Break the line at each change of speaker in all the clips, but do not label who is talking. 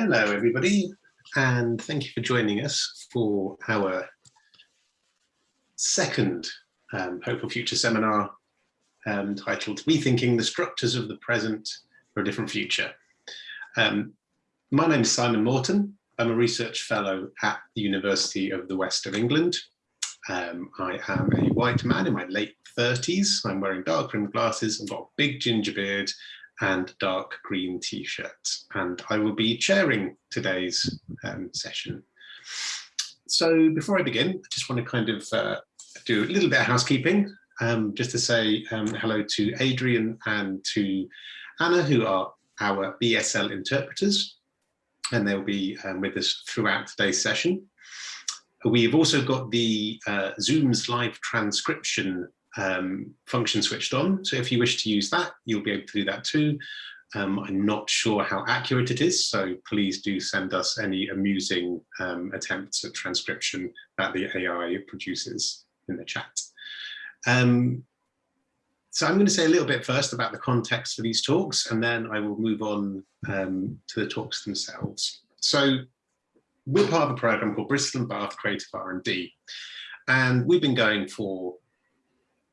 Hello, everybody, and thank you for joining us for our second um, Hopeful Future seminar um, titled Rethinking the Structures of the Present for a Different Future. Um, my name is Simon Moreton. I'm a research fellow at the University of the West of England. Um, I am a white man in my late 30s. I'm wearing dark rimmed glasses. I've got a big ginger beard and dark green t-shirt. And I will be chairing today's um, session. So before I begin, I just want to kind of uh, do a little bit of housekeeping, um, just to say um, hello to Adrian and to Anna, who are our BSL interpreters, and they'll be um, with us throughout today's session. We've also got the uh, Zoom's live transcription um, function switched on. So if you wish to use that, you'll be able to do that too. Um, I'm not sure how accurate it is, so please do send us any amusing um, attempts at transcription that the AI produces in the chat. Um, so I'm going to say a little bit first about the context for these talks, and then I will move on um, to the talks themselves. So we're part of a program called Bristol and Bath Creative R&D, and we've been going for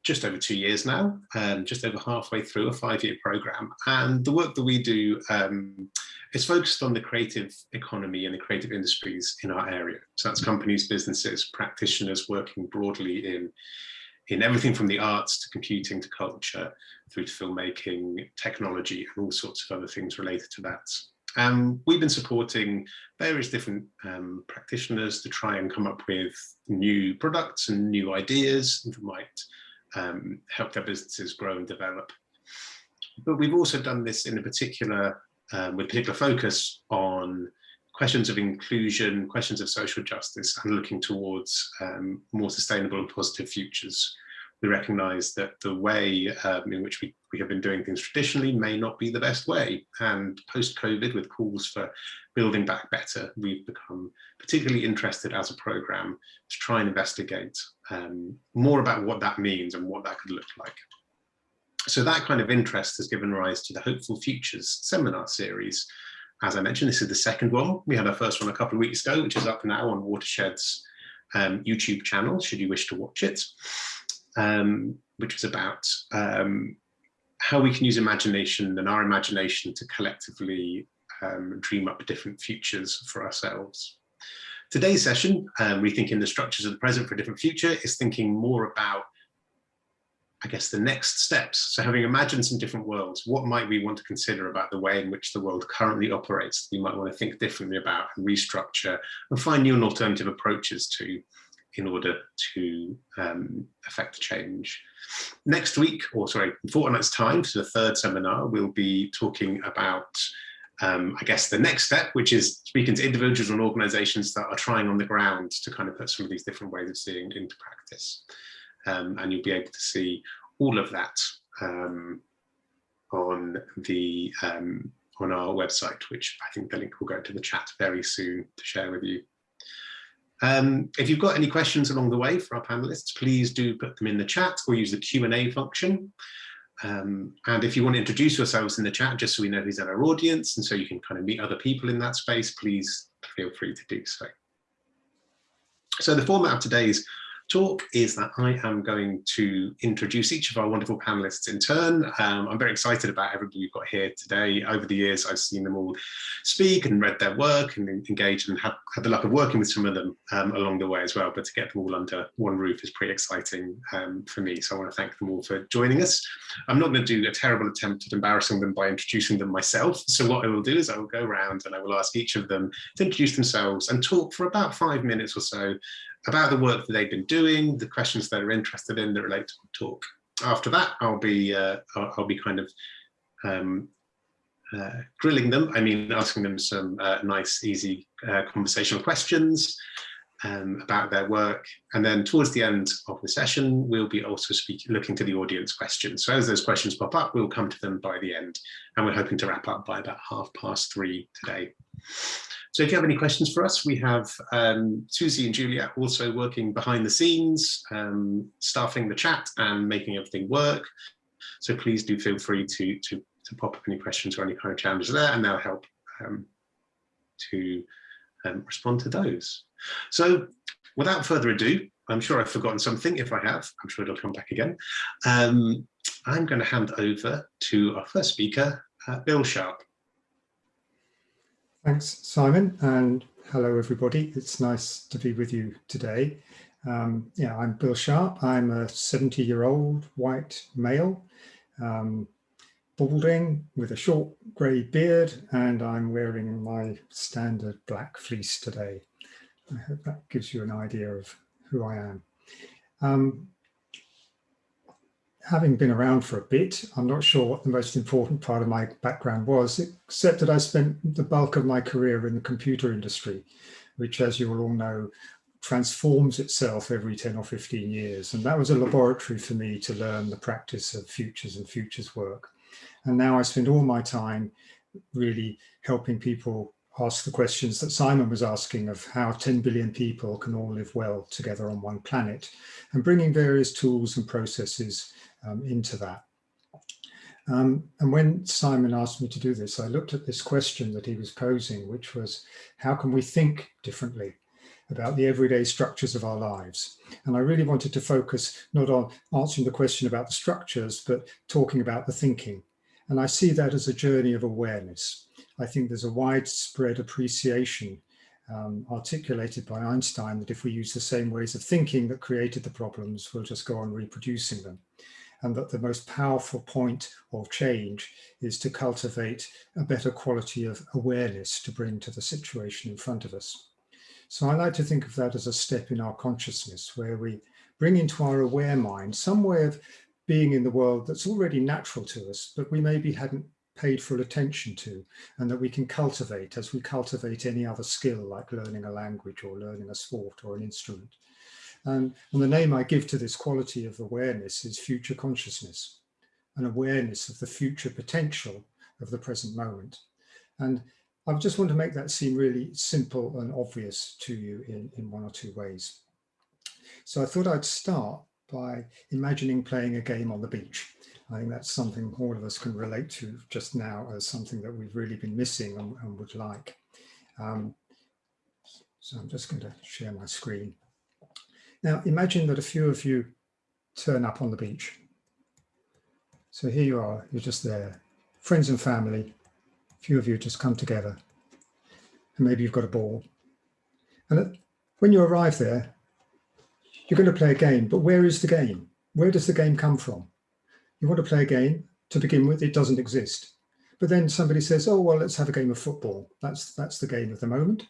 just over two years now, um, just over halfway through a five-year program. And the work that we do um, is focused on the creative economy and the creative industries in our area. So that's companies, businesses, practitioners working broadly in, in everything from the arts to computing to culture, through to filmmaking, technology, and all sorts of other things related to that. Um, we've been supporting various different um, practitioners to try and come up with new products and new ideas that might um, help their businesses grow and develop. But we've also done this in a particular, um, with particular focus on questions of inclusion, questions of social justice, and looking towards um, more sustainable and positive futures. We recognise that the way um, in which we, we have been doing things traditionally may not be the best way. And post-COVID, with calls for building back better, we've become particularly interested as a programme to try and investigate um, more about what that means and what that could look like. So that kind of interest has given rise to the Hopeful Futures seminar series. As I mentioned, this is the second one. We had our first one a couple of weeks ago, which is up now on Watershed's um, YouTube channel, should you wish to watch it, um, which was about um, how we can use imagination and our imagination to collectively um, dream up different futures for ourselves. Today's session, um, Rethinking the Structures of the Present for a Different Future, is thinking more about, I guess, the next steps. So having imagined some different worlds, what might we want to consider about the way in which the world currently operates we might want to think differently about and restructure and find new and alternative approaches to in order to um, affect change. Next week, or sorry, in fortnight's time, to the third seminar, we'll be talking about um, I guess the next step, which is speaking to individuals and organizations that are trying on the ground to kind of put some of these different ways of seeing into practice. Um, and you'll be able to see all of that um, on the um, on our website, which I think the link will go to the chat very soon to share with you. Um, if you've got any questions along the way for our panelists, please do put them in the chat or use the Q&A function. Um, and if you want to introduce yourselves in the chat, just so we know who's in our audience, and so you can kind of meet other people in that space, please feel free to do so. So the format of today's talk is that I am going to introduce each of our wonderful panelists in turn. Um, I'm very excited about everybody we've got here today. Over the years, I've seen them all speak and read their work and engaged and had, had the luck of working with some of them um, along the way as well. But to get them all under one roof is pretty exciting um, for me. So I want to thank them all for joining us. I'm not going to do a terrible attempt at embarrassing them by introducing them myself. So what I will do is I will go around and I will ask each of them to introduce themselves and talk for about five minutes or so about the work that they've been doing, the questions that are interested in that relate to the talk. After that, I'll be uh, I'll, I'll, be kind of um, uh, grilling them. I mean, asking them some uh, nice, easy uh, conversational questions um, about their work. And then towards the end of the session, we'll be also speaking, looking to the audience questions. So as those questions pop up, we'll come to them by the end. And we're hoping to wrap up by about half past three today. So if you have any questions for us, we have um, Susie and Julia also working behind the scenes, um, staffing the chat and making everything work. So please do feel free to, to, to pop up any questions or any kind of challenges there and they'll help um, to um, respond to those. So without further ado, I'm sure I've forgotten something. If I have, I'm sure it'll come back again. Um, I'm going to hand over to our first speaker, uh, Bill Sharpe.
Thanks, Simon, and hello, everybody. It's nice to be with you today. Um, yeah, I'm Bill Sharpe. I'm a 70-year-old white male, um, balding with a short grey beard, and I'm wearing my standard black fleece today. I hope that gives you an idea of who I am. Um, having been around for a bit, I'm not sure what the most important part of my background was, except that I spent the bulk of my career in the computer industry, which, as you will all know, transforms itself every 10 or 15 years. And that was a laboratory for me to learn the practice of futures and futures work. And now I spend all my time really helping people ask the questions that Simon was asking of how 10 billion people can all live well together on one planet and bringing various tools and processes into that. Um, and when Simon asked me to do this, I looked at this question that he was posing, which was, how can we think differently about the everyday structures of our lives? And I really wanted to focus not on answering the question about the structures, but talking about the thinking. And I see that as a journey of awareness. I think there's a widespread appreciation um, articulated by Einstein that if we use the same ways of thinking that created the problems, we'll just go on reproducing them. And that the most powerful point of change is to cultivate a better quality of awareness to bring to the situation in front of us. So I like to think of that as a step in our consciousness where we bring into our aware mind some way of being in the world that's already natural to us, but we maybe hadn't paid full attention to and that we can cultivate as we cultivate any other skill like learning a language or learning a sport or an instrument. And the name I give to this quality of awareness is future consciousness, an awareness of the future potential of the present moment. And I just want to make that seem really simple and obvious to you in, in one or two ways. So I thought I'd start by imagining playing a game on the beach. I think that's something all of us can relate to just now as something that we've really been missing and, and would like. Um, so I'm just going to share my screen. Now imagine that a few of you turn up on the beach. So here you are, you're just there, friends and family, a few of you just come together and maybe you've got a ball. And when you arrive there, you're going to play a game, but where is the game? Where does the game come from? You want to play a game, to begin with, it doesn't exist. But then somebody says, oh, well, let's have a game of football. That's, that's the game of the moment.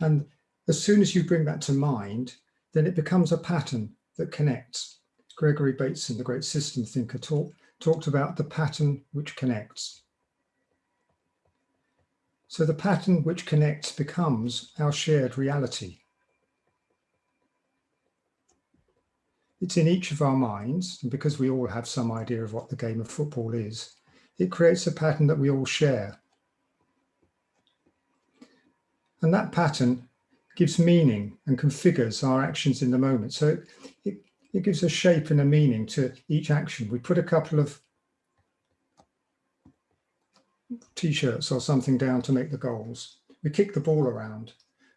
And as soon as you bring that to mind, then it becomes a pattern that connects. Gregory Bateson, the great system thinker, talk, talked about the pattern which connects. So the pattern which connects becomes our shared reality. It's in each of our minds, and because we all have some idea of what the game of football is, it creates a pattern that we all share. And that pattern gives meaning and configures our actions in the moment. So it, it, it gives a shape and a meaning to each action. We put a couple of t-shirts or something down to make the goals. We kick the ball around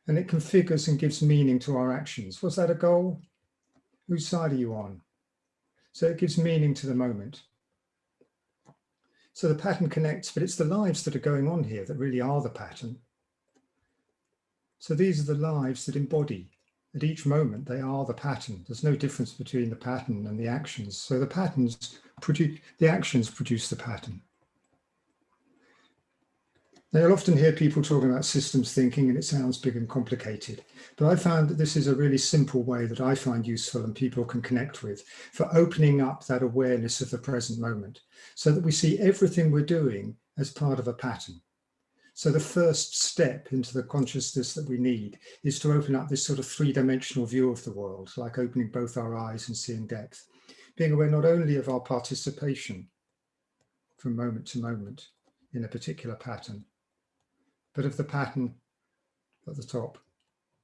and it configures and gives meaning to our actions. Was that a goal? Whose side are you on? So it gives meaning to the moment. So the pattern connects, but it's the lives that are going on here that really are the pattern. So these are the lives that embody. At each moment, they are the pattern. There's no difference between the pattern and the actions. So the patterns produce, the actions produce the pattern. Now, you'll often hear people talking about systems thinking and it sounds big and complicated, but I found that this is a really simple way that I find useful and people can connect with for opening up that awareness of the present moment so that we see everything we're doing as part of a pattern. So the first step into the consciousness that we need is to open up this sort of three-dimensional view of the world, like opening both our eyes and seeing depth, being aware not only of our participation from moment to moment in a particular pattern, but of the pattern at the top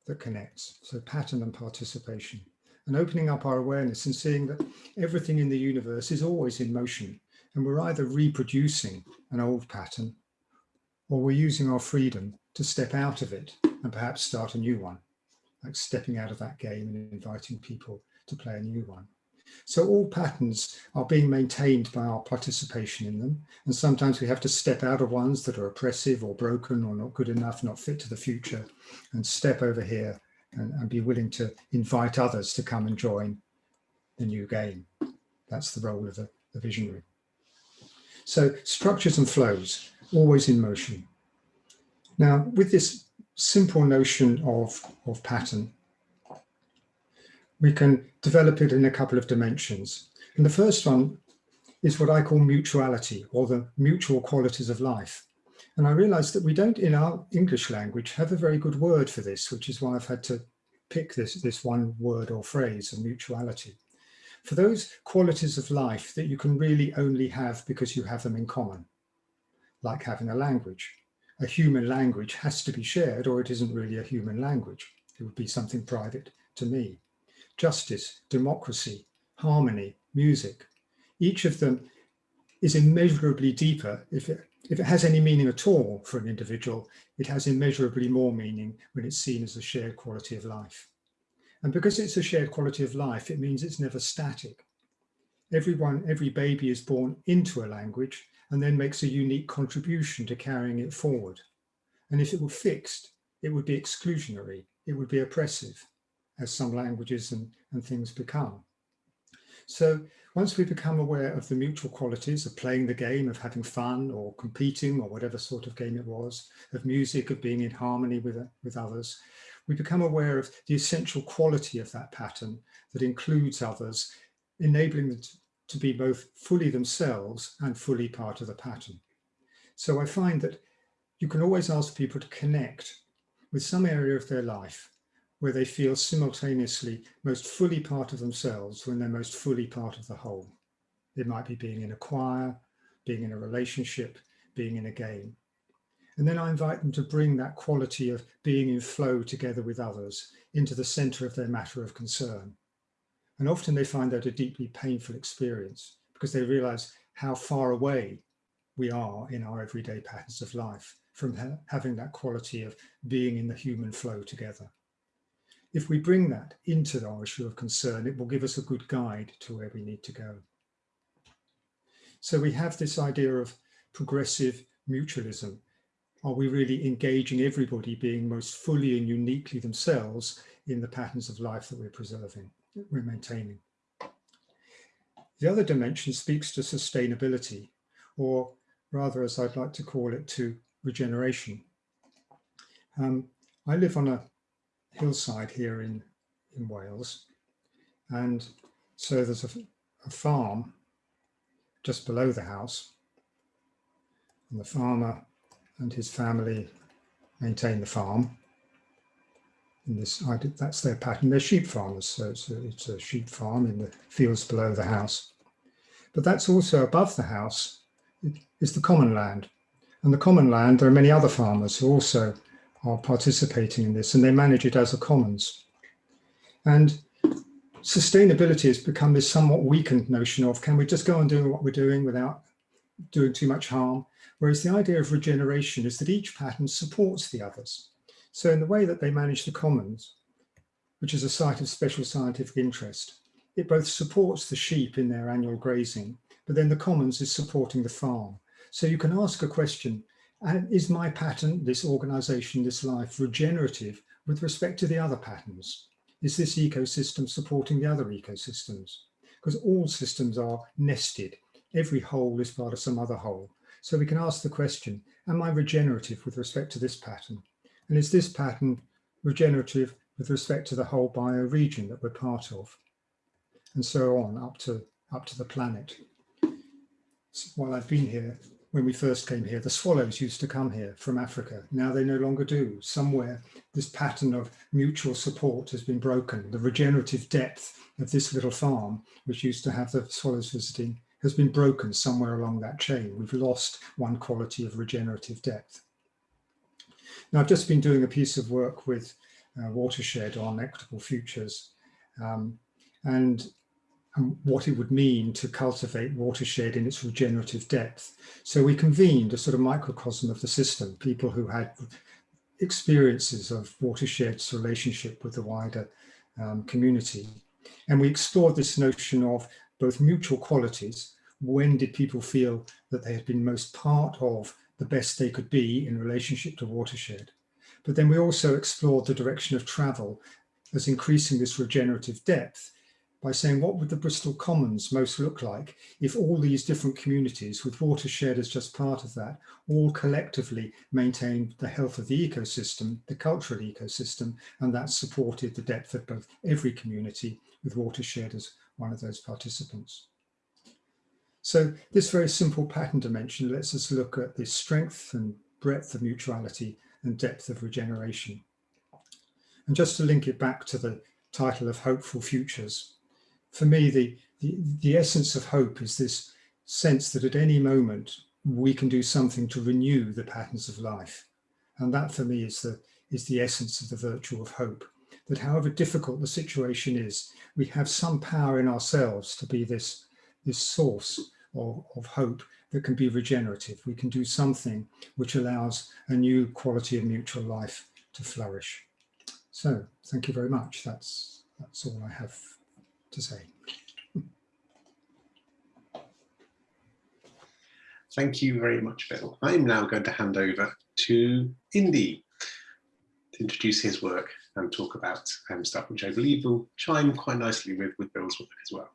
that connects. So pattern and participation and opening up our awareness and seeing that everything in the universe is always in motion and we're either reproducing an old pattern or we're using our freedom to step out of it and perhaps start a new one, like stepping out of that game and inviting people to play a new one. So all patterns are being maintained by our participation in them. And sometimes we have to step out of ones that are oppressive or broken or not good enough, not fit to the future, and step over here and, and be willing to invite others to come and join the new game. That's the role of the, the visionary. So structures and flows, always in motion. Now, with this simple notion of, of pattern, we can develop it in a couple of dimensions. And the first one is what I call mutuality or the mutual qualities of life. And I realized that we don't in our English language have a very good word for this, which is why I've had to pick this, this one word or phrase of mutuality. For those qualities of life that you can really only have because you have them in common, like having a language. A human language has to be shared or it isn't really a human language. It would be something private to me justice, democracy, harmony, music. Each of them is immeasurably deeper. If it, if it has any meaning at all for an individual, it has immeasurably more meaning when it's seen as a shared quality of life. And because it's a shared quality of life, it means it's never static. Everyone, every baby is born into a language and then makes a unique contribution to carrying it forward. And if it were fixed, it would be exclusionary, it would be oppressive as some languages and, and things become. So once we become aware of the mutual qualities of playing the game, of having fun or competing or whatever sort of game it was, of music, of being in harmony with, with others, we become aware of the essential quality of that pattern that includes others, enabling them to, be both fully themselves and fully part of the pattern. So I find that you can always ask people to connect with some area of their life where they feel simultaneously most fully part of themselves when they're most fully part of the whole. It might be being in a choir, being in a relationship, being in a game. And then I invite them to bring that quality of being in flow together with others into the center of their matter of concern. And often they find that a deeply painful experience because they realize how far away we are in our everyday patterns of life from ha having that quality of being in the human flow together if we bring that into our issue of concern, it will give us a good guide to where we need to go. So we have this idea of progressive mutualism. Are we really engaging everybody being most fully and uniquely themselves in the patterns of life that we're preserving, we're maintaining? The other dimension speaks to sustainability, or rather, as I'd like to call it, to regeneration. Um, I live on a hillside here in, in Wales. And so there's a, a farm just below the house. And the farmer and his family maintain the farm. In this, that's their pattern. They're sheep farmers, so it's a, it's a sheep farm in the fields below the house. But that's also above the house is the common land. And the common land, there are many other farmers who also are participating in this and they manage it as a commons. And sustainability has become this somewhat weakened notion of can we just go on doing what we're doing without doing too much harm? Whereas the idea of regeneration is that each pattern supports the others. So in the way that they manage the commons, which is a site of special scientific interest, it both supports the sheep in their annual grazing, but then the commons is supporting the farm. So you can ask a question, is my pattern, this organization, this life, regenerative with respect to the other patterns? Is this ecosystem supporting the other ecosystems? Because all systems are nested. Every whole is part of some other whole. So we can ask the question, am I regenerative with respect to this pattern? And is this pattern regenerative with respect to the whole bioregion that we're part of? And so on up to, up to the planet. So while I've been here, when we first came here, the swallows used to come here from Africa. Now they no longer do. Somewhere this pattern of mutual support has been broken. The regenerative depth of this little farm, which used to have the swallows visiting, has been broken somewhere along that chain. We've lost one quality of regenerative depth. Now I've just been doing a piece of work with uh, Watershed on equitable futures. Um, and and what it would mean to cultivate watershed in its regenerative depth. So we convened a sort of microcosm of the system, people who had experiences of watershed's relationship with the wider um, community. And we explored this notion of both mutual qualities, when did people feel that they had been most part of the best they could be in relationship to watershed. But then we also explored the direction of travel as increasing this regenerative depth by saying what would the Bristol Commons most look like if all these different communities with watershed as just part of that all collectively maintained the health of the ecosystem, the cultural ecosystem, and that supported the depth of both every community with watershed as one of those participants. So this very simple pattern dimension lets us look at the strength and breadth of mutuality and depth of regeneration. And just to link it back to the title of Hopeful Futures, for me, the, the, the essence of hope is this sense that at any moment we can do something to renew the patterns of life. And that for me is the, is the essence of the virtue of hope, that however difficult the situation is, we have some power in ourselves to be this, this source of, of hope that can be regenerative. We can do something which allows a new quality of mutual life to flourish. So thank you very much. That's, that's all I have to say.
Thank you very much, Bill. I'm now going to hand over to Indy to introduce his work and talk about um, stuff which I believe will chime quite nicely with, with Bill's work as well.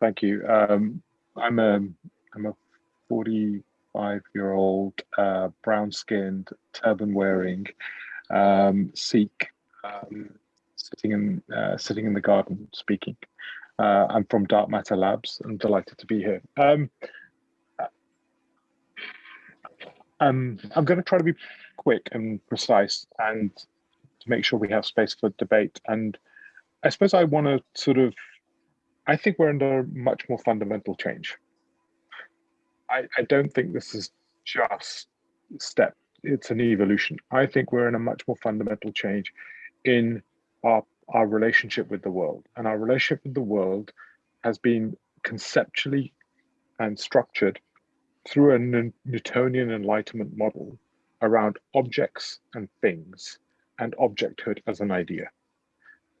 Thank you. Um, I'm a I'm a 45 year old uh, brown skinned turban wearing um, Sikh um, sitting in uh, sitting in the garden speaking. Uh, I'm from Dark Matter Labs. I'm delighted to be here. Um, um, I'm going to try to be quick and precise and to make sure we have space for debate. And I suppose I want to sort of, I think we're under much more fundamental change. I, I don't think this is just step, it's an evolution. I think we're in a much more fundamental change in our, our relationship with the world. And our relationship with the world has been conceptually and structured through a Newtonian enlightenment model around objects and things and objecthood as an idea.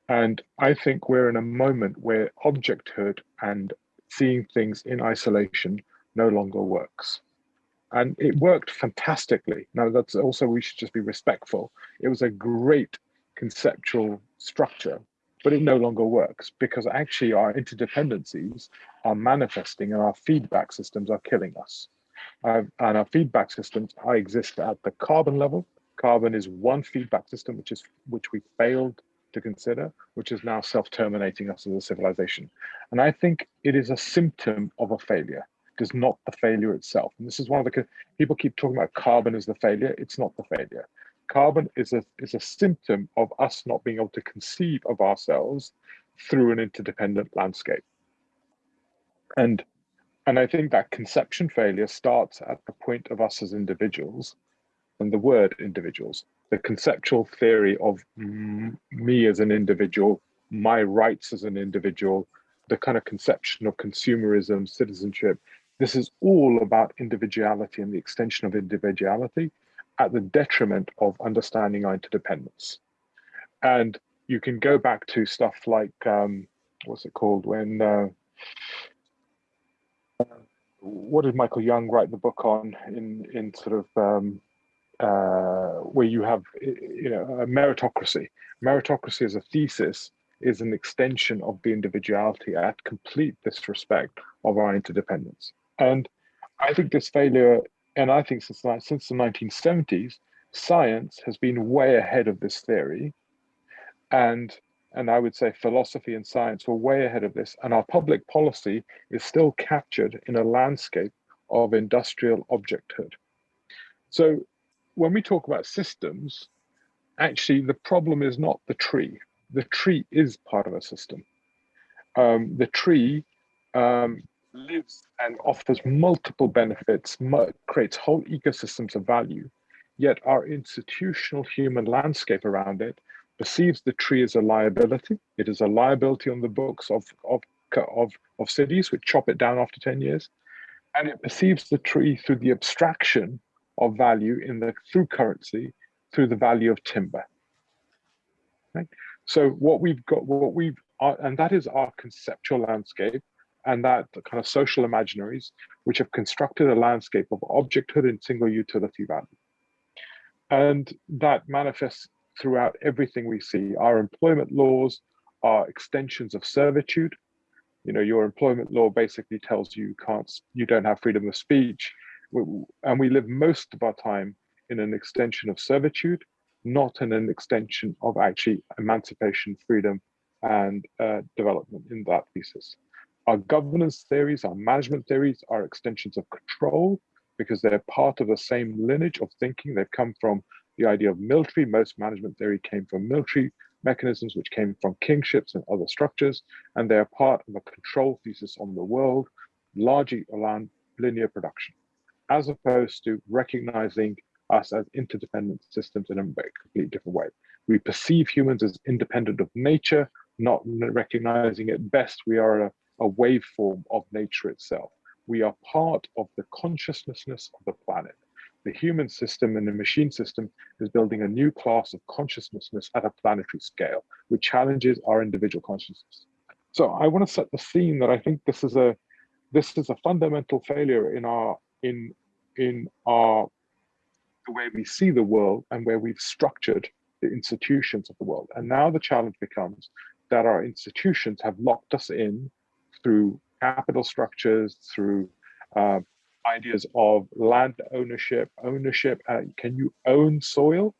And I think we're in a moment where objecthood and seeing things in isolation no longer works. And it worked fantastically. Now, that's also, we should just be respectful. It was a great conceptual structure, but it no longer works because actually our interdependencies are manifesting and our feedback systems are killing us. Uh, and our feedback systems I exist at the carbon level. Carbon is one feedback system which is which we failed to consider, which is now self-terminating us as a civilization. And I think it is a symptom of a failure. It is not the failure itself. And this is one of the people keep talking about carbon as the failure. It's not the failure carbon is a, is a symptom of us not being able to conceive of ourselves through an interdependent landscape. And, and I think that conception failure starts at the point of us as individuals and the word individuals, the conceptual theory of me as an individual, my rights as an individual, the kind of conception of consumerism, citizenship. This is all about individuality and the extension of individuality at the detriment of understanding our interdependence. And you can go back to stuff like, um, what's it called, when, uh, what did Michael Young write the book on in, in sort of, um, uh, where you have, you know, meritocracy. Meritocracy as a thesis is an extension of the individuality at complete disrespect of our interdependence. And I think this failure and I think since, since the 1970s, science has been way ahead of this theory. And, and I would say philosophy and science were way ahead of this. And our public policy is still captured in a landscape of industrial objecthood. So when we talk about systems, actually the problem is not the tree. The tree is part of a system. Um, the tree um, lives and offers multiple benefits, creates whole ecosystems of value, yet our institutional human landscape around it perceives the tree as a liability. It is a liability on the books of, of, of, of cities which chop it down after 10 years. And it perceives the tree through the abstraction of value in the through currency, through the value of timber. Right? So what we've got, what we've, uh, and that is our conceptual landscape and that kind of social imaginaries, which have constructed a landscape of objecthood and single utility value. And that manifests throughout everything we see. Our employment laws are extensions of servitude. You know, your employment law basically tells you you can't, you don't have freedom of speech. And we live most of our time in an extension of servitude, not in an extension of actually emancipation, freedom, and uh, development in that thesis. Our governance theories, our management theories are extensions of control because they're part of the same lineage of thinking. They've come from the idea of military. Most management theory came from military mechanisms, which came from kingships and other structures, and they are part of a control thesis on the world, largely around linear production, as opposed to recognizing us as interdependent systems in a completely different way. We perceive humans as independent of nature, not recognizing at best we are a, a waveform of nature itself. We are part of the consciousness of the planet. The human system and the machine system is building a new class of consciousness at a planetary scale, which challenges our individual consciousness. So I want to set the scene that I think this is a this is a fundamental failure in our in in our the way we see the world and where we've structured the institutions of the world. And now the challenge becomes that our institutions have locked us in through capital structures, through uh, ideas of land ownership, ownership. Uh, can you own soil?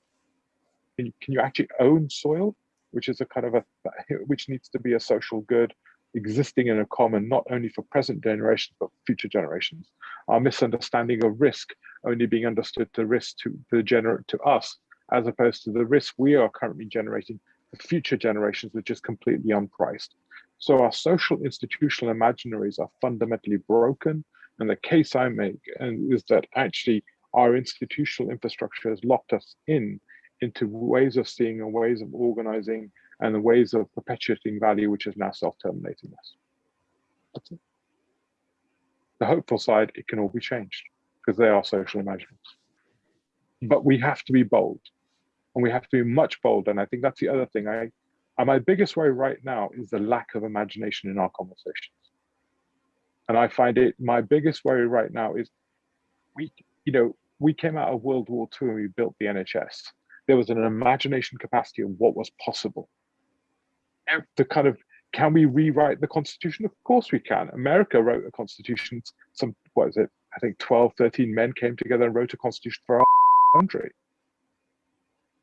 Can you, can you actually own soil? Which is a kind of a, which needs to be a social good existing in a common, not only for present generations, but future generations. Our misunderstanding of risk only being understood the risk to the gener to us, as opposed to the risk we are currently generating for future generations, which is completely unpriced. So our social institutional imaginaries are fundamentally broken. And the case I make is that actually our institutional infrastructure has locked us in into ways of seeing and ways of organizing and the ways of perpetuating value, which is now self-terminating us. That's it. The hopeful side, it can all be changed because they are social imaginaries. Hmm. But we have to be bold and we have to be much bolder. And I think that's the other thing I and my biggest worry right now is the lack of imagination in our conversations. And I find it, my biggest worry right now is we, you know, we came out of World War II and we built the NHS. There was an imagination capacity of what was possible. The kind of, can we rewrite the constitution? Of course we can. America wrote a constitution, some, what is it? I think 12, 13 men came together and wrote a constitution for our country.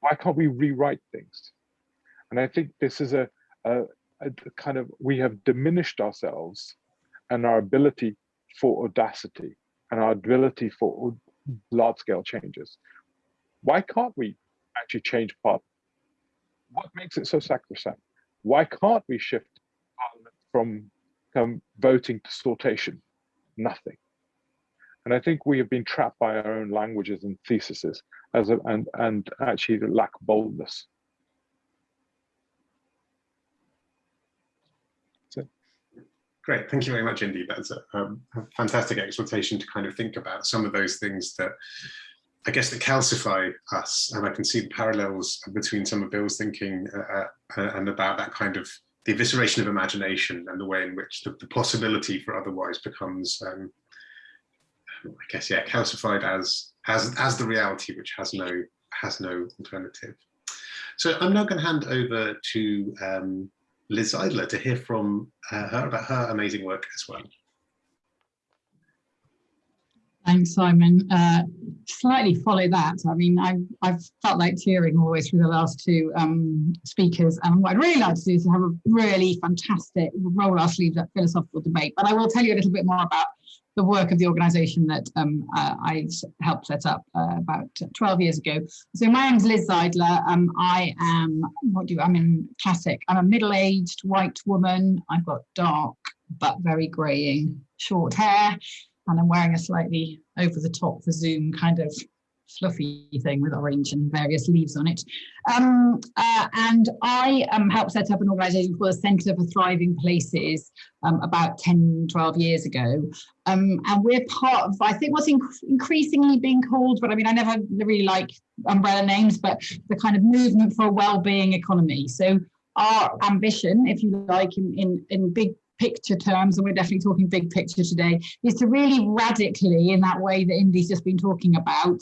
Why can't we rewrite things? And I think this is a, a, a kind of, we have diminished ourselves and our ability for audacity and our ability for large scale changes. Why can't we actually change part? What makes it so sacrosanct? Why can't we shift from um, voting to sortition? Nothing. And I think we have been trapped by our own languages and theses as a, and, and actually lack boldness.
Great, thank you very much indeed. That's a, um, a, fantastic exhortation to kind of think about some of those things that I guess that calcify us. And I can see the parallels between some of Bill's thinking uh, uh, and about that kind of the evisceration of imagination and the way in which the, the possibility for otherwise becomes, um, I guess, yeah, calcified as as as the reality which has no has no alternative. So I'm now going to hand over to um, Liz Zeidler to hear from uh, her about her amazing work as well.
Thanks, Simon. Uh, slightly follow that. I mean, I've, I've felt like tearing all the way through the last two um, speakers. And what I'd really like to do is have a really fantastic, roll our sleeves up philosophical debate. But I will tell you a little bit more about the work of the organization that um, uh, I helped set up uh, about 12 years ago. So my name is Liz Zeidler. Um, I am, what do you, I'm in classic. I'm a middle-aged white woman. I've got dark but very greying short hair and I'm wearing a slightly over the top for Zoom kind of fluffy thing with orange and various leaves on it. Um, uh, and I um, helped set up an organisation called the Centre for Thriving Places um, about 10, 12 years ago. Um, and we're part of, I think what's inc increasingly being called, but I mean, I never really like umbrella names, but the kind of movement for a well-being economy. So our ambition, if you like, in, in, in big picture terms, and we're definitely talking big picture today, is to really radically, in that way that Indy's just been talking about,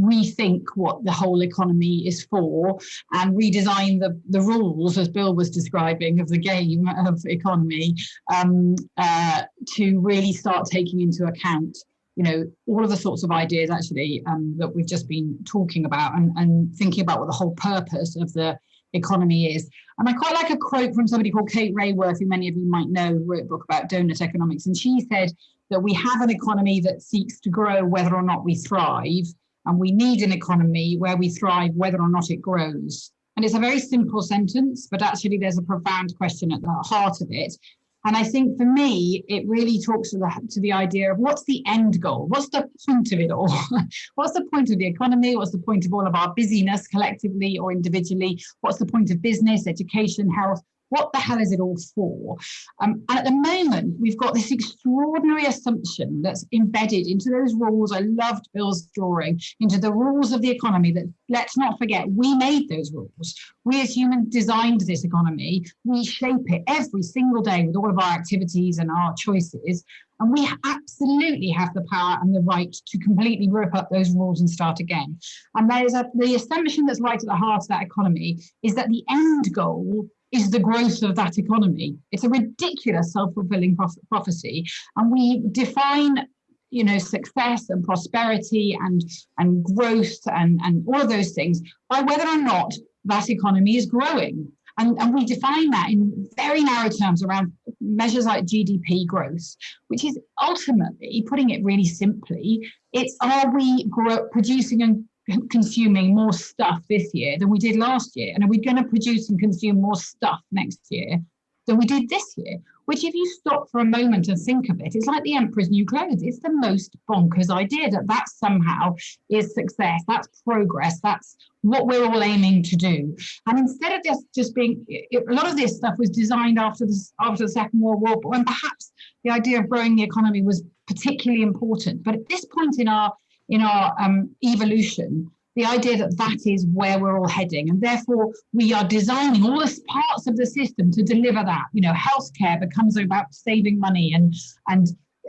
rethink what the whole economy is for and redesign the, the rules, as Bill was describing, of the game of economy um, uh, to really start taking into account you know, all of the sorts of ideas actually um, that we've just been talking about and, and thinking about what the whole purpose of the economy is. And I quite like a quote from somebody called Kate Raworth, who many of you might know, wrote a book about donut economics. And she said that we have an economy that seeks to grow whether or not we thrive. And we need an economy where we thrive whether or not it grows. And it's a very simple sentence, but actually there's a profound question at the heart of it. And I think for me, it really talks to the, to the idea of what's the end goal? What's the point of it all? what's the point of the economy? What's the point of all of our busyness collectively or individually? What's the point of business, education, health? What the hell is it all for? Um, and at the moment, we've got this extraordinary assumption that's embedded into those rules. I loved Bill's drawing into the rules of the economy that let's not forget, we made those rules. We as humans designed this economy. We shape it every single day with all of our activities and our choices. And we absolutely have the power and the right to completely rip up those rules and start again. And there is a, the assumption that's right at the heart of that economy is that the end goal is the growth of that economy. It's a ridiculous self-fulfilling prophecy. And we define you know, success and prosperity and, and growth and, and all of those things by whether or not that economy is growing. And, and we define that in very narrow terms around measures like GDP growth, which is ultimately, putting it really simply, it's are we producing and consuming more stuff this year than we did last year? And are we going to produce and consume more stuff next year than we did this year? Which if you stop for a moment and think of it, it's like the emperor's new clothes. It's the most bonkers idea that that somehow is success, that's progress, that's what we're all aiming to do. And instead of just, just being, it, a lot of this stuff was designed after the, after the Second World War, when perhaps the idea of growing the economy was particularly important. But at this point in our in our um, evolution, the idea that that is where we're all heading and therefore we are designing all the parts of the system to deliver that. You know healthcare becomes about saving money and and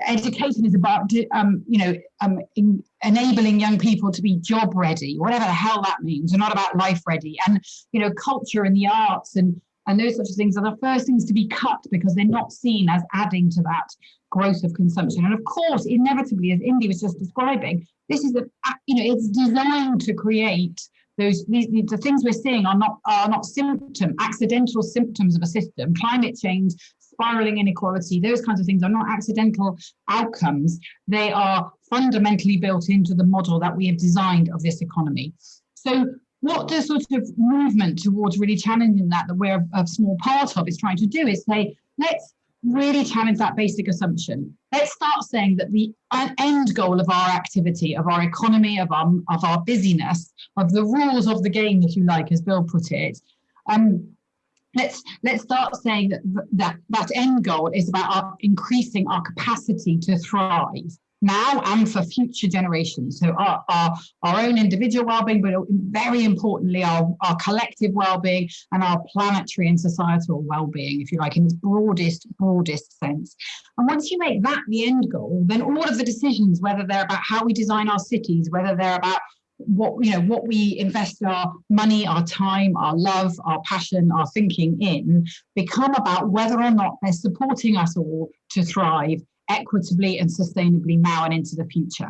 education is about um, you know um, in, enabling young people to be job ready whatever the hell that means and not about life ready. And you know culture and the arts and and those sorts of things are the first things to be cut because they're not seen as adding to that growth of consumption. And of course, inevitably, as Indy was just describing, this is a, you know, it's designed to create those these, the things we're seeing are not are not symptom accidental symptoms of a system. Climate change spiraling inequality those kinds of things are not accidental outcomes. They are fundamentally built into the model that we have designed of this economy. So what the sort of movement towards really challenging that that we're a small part of is trying to do is say let's really challenge that basic assumption. Let's start saying that the end goal of our activity, of our economy, of our, of our busyness, of the rules of the game, if you like, as Bill put it, um, let's let's start saying that that that end goal is about our increasing our capacity to thrive now and for future generations. So our, our, our own individual well-being, but very importantly, our, our collective well-being and our planetary and societal well-being, if you like, in its broadest, broadest sense. And once you make that the end goal, then all of the decisions, whether they're about how we design our cities, whether they're about what you know what we invest our money our time our love our passion our thinking in become about whether or not they're supporting us all to thrive equitably and sustainably now and into the future.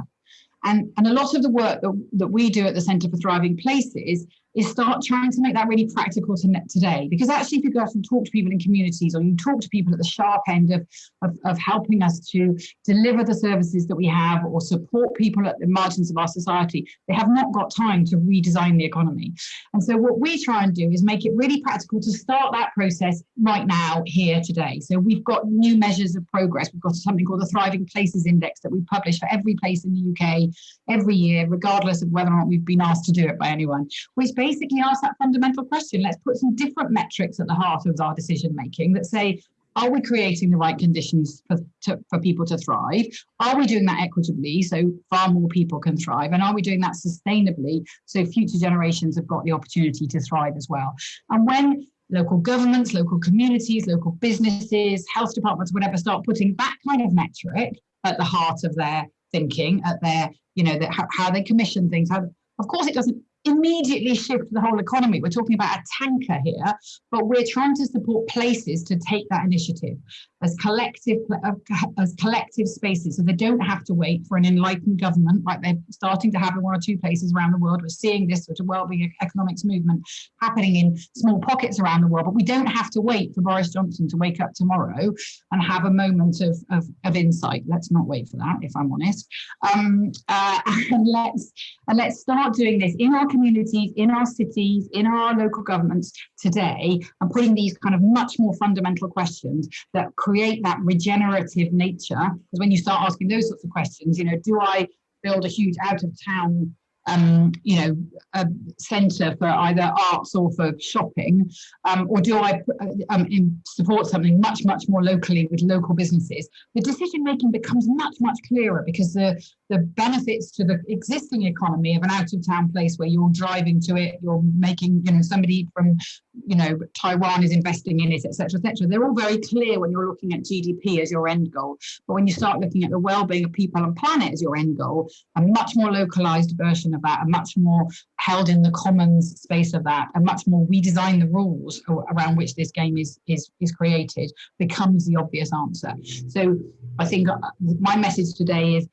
And, and a lot of the work that, that we do at the Centre for Thriving Places is start trying to make that really practical to today. Because actually, if you go out and talk to people in communities or you talk to people at the sharp end of, of, of helping us to deliver the services that we have or support people at the margins of our society, they have not got time to redesign the economy. And so what we try and do is make it really practical to start that process right now, here today. So we've got new measures of progress. We've got something called the Thriving Places Index that we publish for every place in the UK every year, regardless of whether or not we've been asked to do it by anyone, which basically ask that fundamental question. Let's put some different metrics at the heart of our decision making that say, are we creating the right conditions for, to, for people to thrive? Are we doing that equitably so far more people can thrive? And are we doing that sustainably so future generations have got the opportunity to thrive as well? And when local governments, local communities, local businesses, health departments, whatever, start putting that kind of metric at the heart of their thinking, at their, you know, the, how, how they commission things. How, of course, it doesn't immediately shift the whole economy. We're talking about a tanker here, but we're trying to support places to take that initiative as collective uh, as collective spaces. So they don't have to wait for an enlightened government like they're starting to have in one or two places around the world. We're seeing this sort of well-being economics movement happening in small pockets around the world but we don't have to wait for Boris Johnson to wake up tomorrow and have a moment of, of, of insight. Let's not wait for that if I'm honest. Um, uh, and let's and let's start doing this in our communities in our cities in our local governments today and putting these kind of much more fundamental questions that create create that regenerative nature. Because when you start asking those sorts of questions, you know, do I build a huge out of town um, you know, a centre for either arts or for shopping, um, or do I um, support something much, much more locally with local businesses? The decision making becomes much, much clearer because the the benefits to the existing economy of an out of town place where you're driving to it, you're making, you know, somebody from, you know, Taiwan is investing in it, etc., etc. They're all very clear when you're looking at GDP as your end goal. But when you start looking at the well-being of people and planet as your end goal, a much more localized version of that, a much more held in the commons space of that, a much more we design the rules around which this game is is is created becomes the obvious answer. So I think uh, my message today is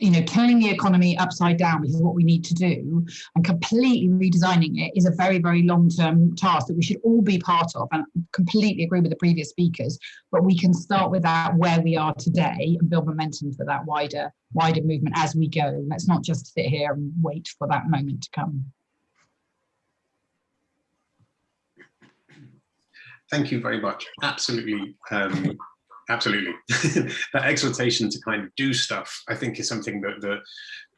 you know, turning the economy upside down, which is what we need to do, and completely redesigning it is a very, very long-term task that we should all be part of. And I completely agree with the previous speakers, but we can start with that where we are today and build momentum for that wider, wider movement as we go. Let's not just sit here and wait for that moment to come.
Thank you very much. Absolutely um, absolutely that exhortation to kind of do stuff i think is something that the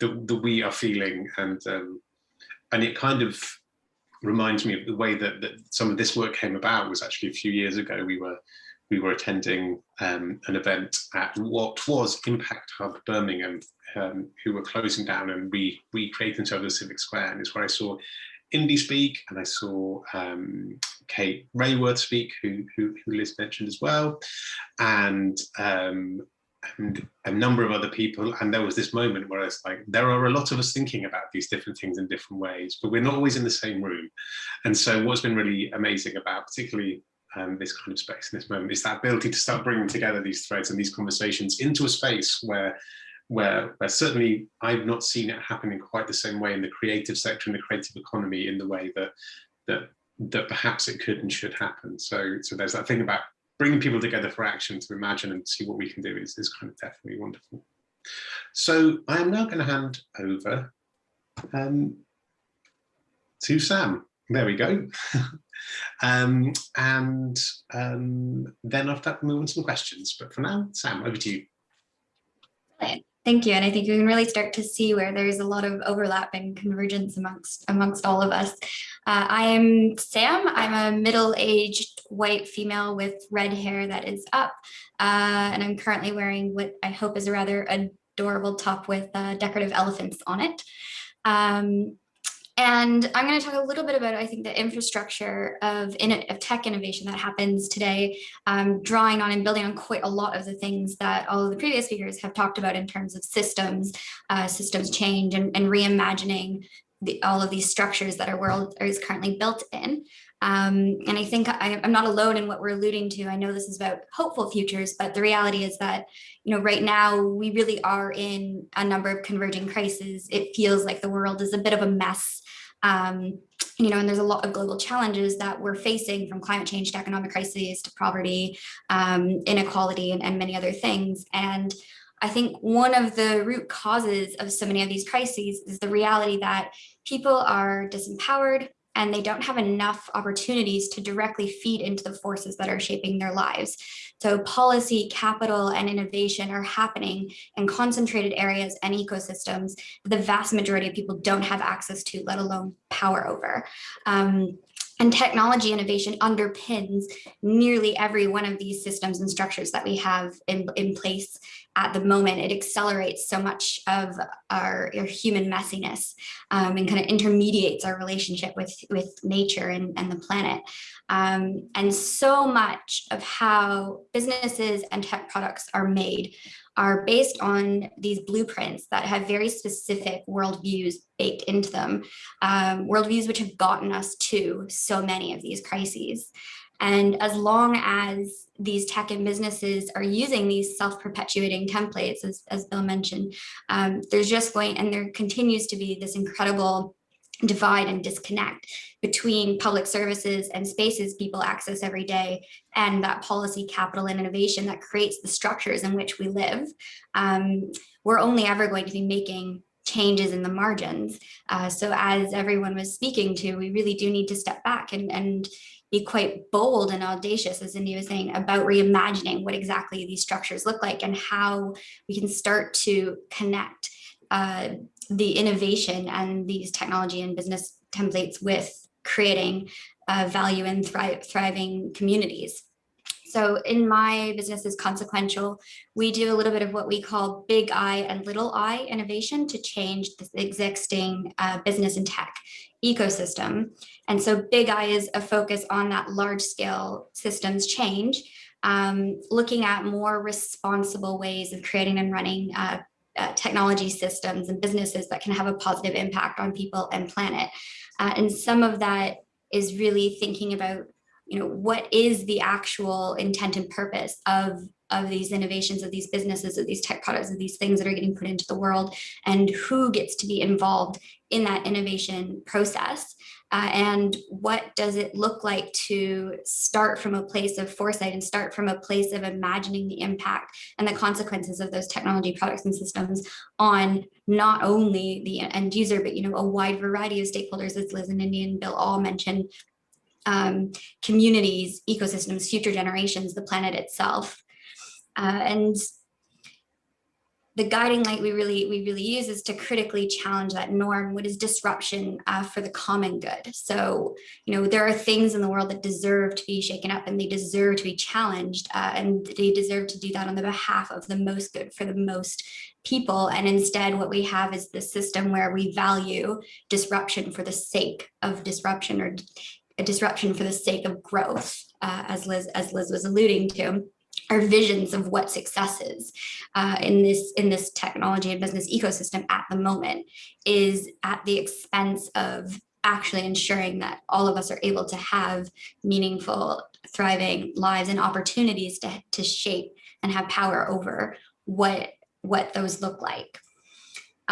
that, that we are feeling and um, and it kind of reminds me of the way that, that some of this work came about was actually a few years ago we were we were attending um, an event at what was Impact Hub Birmingham, um, who were closing down and we recreating themselves as Civic Square. And it's where I saw Indy speak, and I saw um, Kate Raworth speak, who, who, who, Liz mentioned as well, and, um, and a number of other people. And there was this moment where I was like, there are a lot of us thinking about these different things in different ways, but we're not always in the same room. And so what's been really amazing about particularly um, this kind of space in this moment is that ability to start bringing together these threads and these conversations into a space where where, where certainly I've not seen it happen in quite the same way in the creative sector and the creative economy in the way that that that perhaps it could and should happen. So so there's that thing about bringing people together for action to imagine and see what we can do is, is kind of definitely wonderful. So I am now going to hand over um, to Sam. There we go. um, and um, then after that, we'll move on to some questions. But for now, Sam, over to you.
Thank you. And I think you can really start to see where there's a lot of overlap and convergence amongst amongst all of us. Uh, I am Sam. I'm a middle-aged white female with red hair that is up. Uh, and I'm currently wearing what I hope is a rather adorable top with uh, decorative elephants on it. Um, and I'm going to talk a little bit about, I think, the infrastructure of, of tech innovation that happens today, um, drawing on and building on quite a lot of the things that all of the previous speakers have talked about in terms of systems, uh, systems change, and, and reimagining the, all of these structures that our world is currently built in. Um, and I think I, am not alone in what we're alluding to. I know this is about hopeful futures, but the reality is that, you know, right now we really are in a number of converging crises. It feels like the world is a bit of a mess. Um, you know, and there's a lot of global challenges that we're facing from climate change to economic crises to poverty, um, inequality, and, and many other things. And I think one of the root causes of so many of these crises is the reality that people are disempowered, and they don't have enough opportunities to directly feed into the forces that are shaping their lives. So policy, capital, and innovation are happening in concentrated areas and ecosystems that the vast majority of people don't have access to, let alone power over. Um, and technology innovation underpins nearly every one of these systems and structures that we have in, in place at the moment. It accelerates so much of our, our human messiness um, and kind of intermediates our relationship with, with nature and, and the planet. Um, and so much of how businesses and tech products are made are based on these blueprints that have very specific worldviews baked into them, um, worldviews which have gotten us to so many of these crises. And as long as these tech and businesses are using these self-perpetuating templates, as, as Bill mentioned, um, there's just going, and there continues to be this incredible divide and disconnect between public services and spaces people access every day and that policy capital and innovation that creates the structures in which we live. Um, we're only ever going to be making changes in the margins. Uh, so as everyone was speaking to, we really do need to step back and, and be quite bold and audacious, as Indy was saying, about reimagining what exactly these structures look like and how we can start to connect uh, the innovation and these technology and business templates with creating uh, value in thri thriving communities. So in my business is consequential, we do a little bit of what we call big I and little I innovation to change the existing uh, business and tech ecosystem. And so big I is a focus on that large scale systems change, um, looking at more responsible ways of creating and running uh, uh, technology systems and businesses that can have a positive impact on people and planet. Uh, and some of that is really thinking about, you know, what is the actual intent and purpose of of these innovations, of these businesses, of these tech products, of these things that are getting put into the world, and who gets to be involved in that innovation process. Uh, and what does it look like to start from a place of foresight and start from a place of imagining the impact and the consequences of those technology products and systems on not only the end user, but you know a wide variety of stakeholders, as Liz and Indy and Bill all mentioned, um, communities, ecosystems, future generations, the planet itself. Uh, and the guiding light we really we really use is to critically challenge that norm. What is disruption uh, for the common good? So you know there are things in the world that deserve to be shaken up and they deserve to be challenged uh, and they deserve to do that on the behalf of the most good for the most people. And instead what we have is the system where we value disruption for the sake of disruption or a disruption for the sake of growth uh, as Liz as Liz was alluding to our visions of what success is uh, in this in this technology and business ecosystem at the moment is at the expense of actually ensuring that all of us are able to have meaningful thriving lives and opportunities to, to shape and have power over what what those look like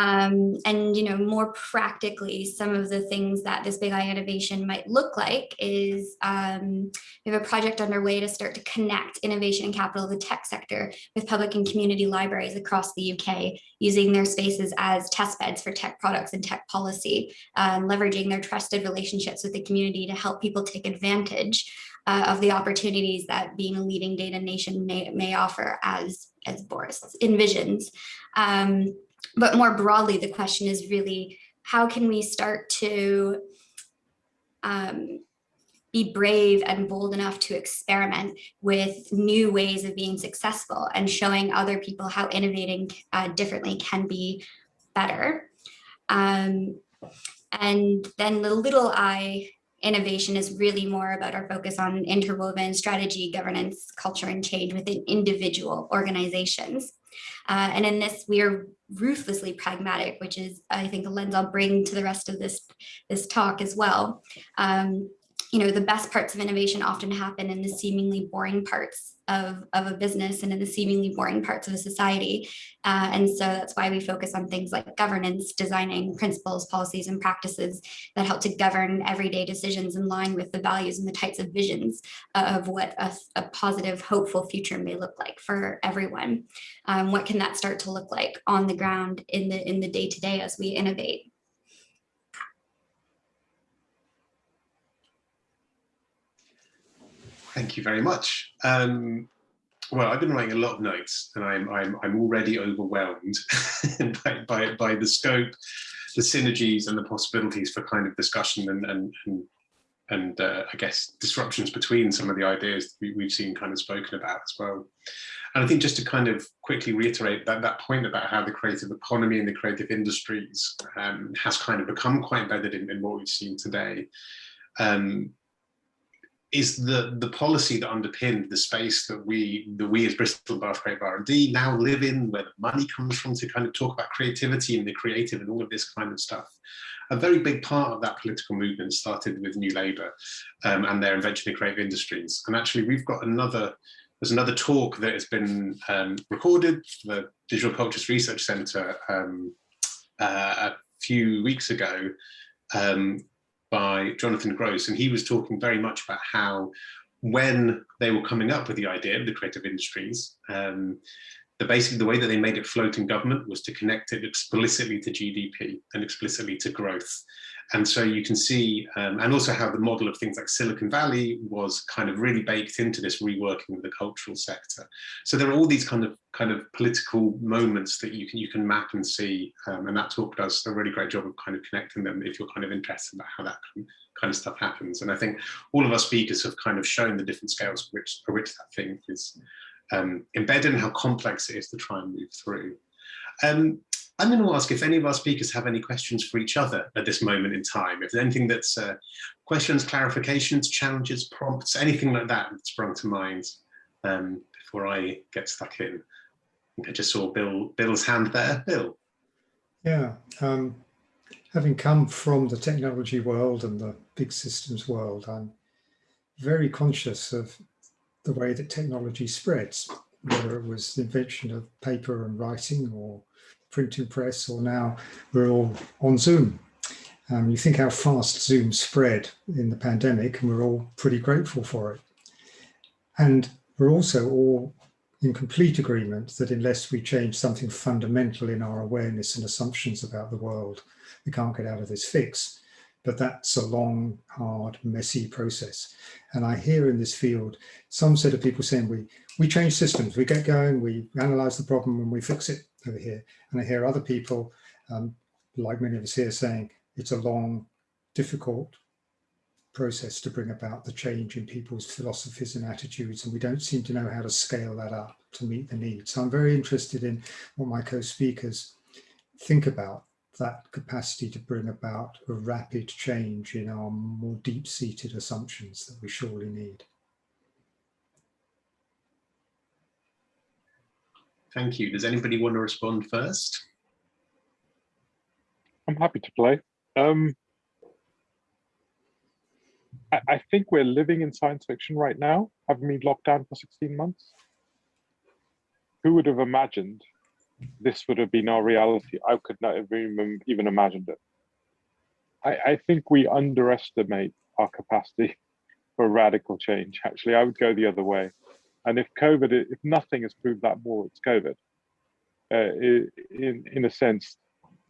um, and you know more practically some of the things that this big I innovation might look like is um, we have a project underway to start to connect innovation and capital of the tech sector with public and community libraries across the UK using their spaces as test beds for tech products and tech policy um, leveraging their trusted relationships with the community to help people take advantage uh, of the opportunities that being a leading data nation may, may offer as as Boris envisions. Um, but more broadly, the question is really, how can we start to um, be brave and bold enough to experiment with new ways of being successful and showing other people how innovating uh, differently can be better. Um, and then the little I innovation is really more about our focus on interwoven strategy, governance, culture, and change within individual organizations. Uh, and in this, we are ruthlessly pragmatic, which is, I think, a lens I'll bring to the rest of this, this talk as well. Um, you know, the best parts of innovation often happen in the seemingly boring parts of, of a business and in the seemingly boring parts of a society. Uh, and so that's why we focus on things like governance, designing principles, policies, and practices that help to govern everyday decisions in line with the values and the types of visions of what a, a positive, hopeful future may look like for everyone. Um, what can that start to look like on the ground in the in the day to day as we innovate?
Thank you very much. Um, well, I've been writing a lot of notes and I'm, I'm, I'm already overwhelmed by, by, by, the scope, the synergies and the possibilities for kind of discussion and, and, and, and uh, I guess disruptions between some of the ideas we, we've seen kind of spoken about as well. And I think just to kind of quickly reiterate that, that point about how the creative economy and the creative industries um, has kind of become quite embedded in, in what we've seen today. Um, is the the policy that underpinned the space that we that we as Bristol Bath Creative R&D now live in, where the money comes from to kind of talk about creativity and the creative and all of this kind of stuff. A very big part of that political movement started with New Labour um, and their invention of creative industries. And actually, we've got another there's another talk that has been um, recorded for the Digital Cultures Research Centre um, uh, a few weeks ago um, by Jonathan Gross, and he was talking very much about how when they were coming up with the idea of the creative industries, um, the basically the way that they made it float in government was to connect it explicitly to GDP and explicitly to growth. And so you can see, um, and also how the model of things like Silicon Valley was kind of really baked into this reworking of the cultural sector. So there are all these kind of kind of political moments that you can you can map and see, um, and that talk does a really great job of kind of connecting them if you're kind of interested about how that kind of stuff happens. And I think all of our speakers have kind of shown the different scales for which for which that thing is um, embedded and how complex it is to try and move through. Um, I'm going to ask if any of our speakers have any questions for each other at this moment in time. If there's anything that's uh, questions, clarifications, challenges, prompts, anything like that that sprung to mind um, before I get stuck in. I, I just saw Bill Bill's hand there. Bill.
Yeah, um, having come from the technology world and the big systems world, I'm very conscious of the way that technology spreads, whether it was the invention of paper and writing or printing press, or now we're all on Zoom. Um, you think how fast Zoom spread in the pandemic, and we're all pretty grateful for it. And we're also all in complete agreement that unless we change something fundamental in our awareness and assumptions about the world, we can't get out of this fix. But that's a long, hard, messy process. And I hear in this field some set of people saying we we change systems, we get going, we analyze the problem and we fix it over here. And I hear other people, um, like many of us here, saying it's a long, difficult process to bring about the change in people's philosophies and attitudes, and we don't seem to know how to scale that up to meet the needs. So I'm very interested in what my co-speakers think about that capacity to bring about a rapid change in our more deep-seated assumptions that we surely need.
Thank you. Does anybody want to respond first?
I'm happy to play. Um, I, I, think we're living in science fiction right now, having been locked down for 16 months. Who would have imagined this would have been our reality? I could not have even, even imagined it. I, I think we underestimate our capacity for radical change. Actually, I would go the other way. And if COVID, if nothing has proved that more, it's COVID. Uh, in in a sense,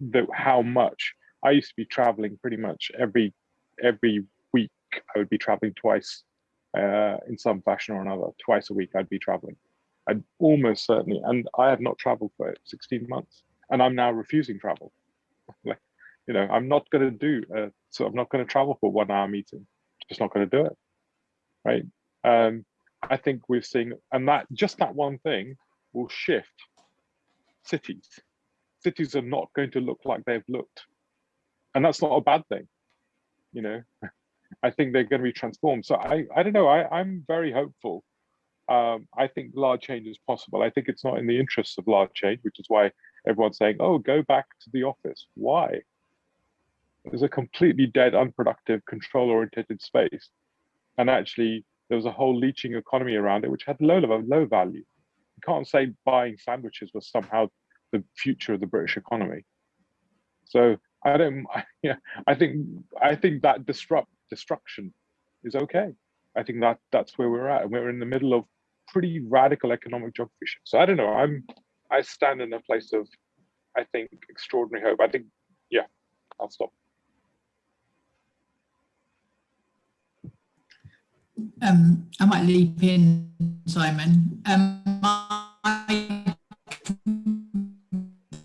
that how much I used to be traveling pretty much every every week. I would be traveling twice uh, in some fashion or another. Twice a week, I'd be traveling. I'd almost certainly, and I have not traveled for 16 months, and I'm now refusing travel. like, you know, I'm not going to do. A, so I'm not going to travel for one hour meeting. Just not going to do it. Right. Um, I think we're seeing, and that just that one thing will shift cities. Cities are not going to look like they've looked. And that's not a bad thing, you know. I think they're going to be transformed. So I, I don't know, I, I'm very hopeful. Um, I think large change is possible. I think it's not in the interests of large change, which is why everyone's saying, oh, go back to the office. Why? There's a completely dead, unproductive, control-oriented space and actually there was a whole leeching economy around it, which had low level, low value. You can't say buying sandwiches was somehow the future of the British economy. So I don't, yeah, I think I think that disrupt destruction is okay. I think that that's where we're at. and We're in the middle of pretty radical economic geography So I don't know. I'm I stand in a place of I think extraordinary hope. I think yeah, I'll stop.
Um, I might leap in, Simon. Um, I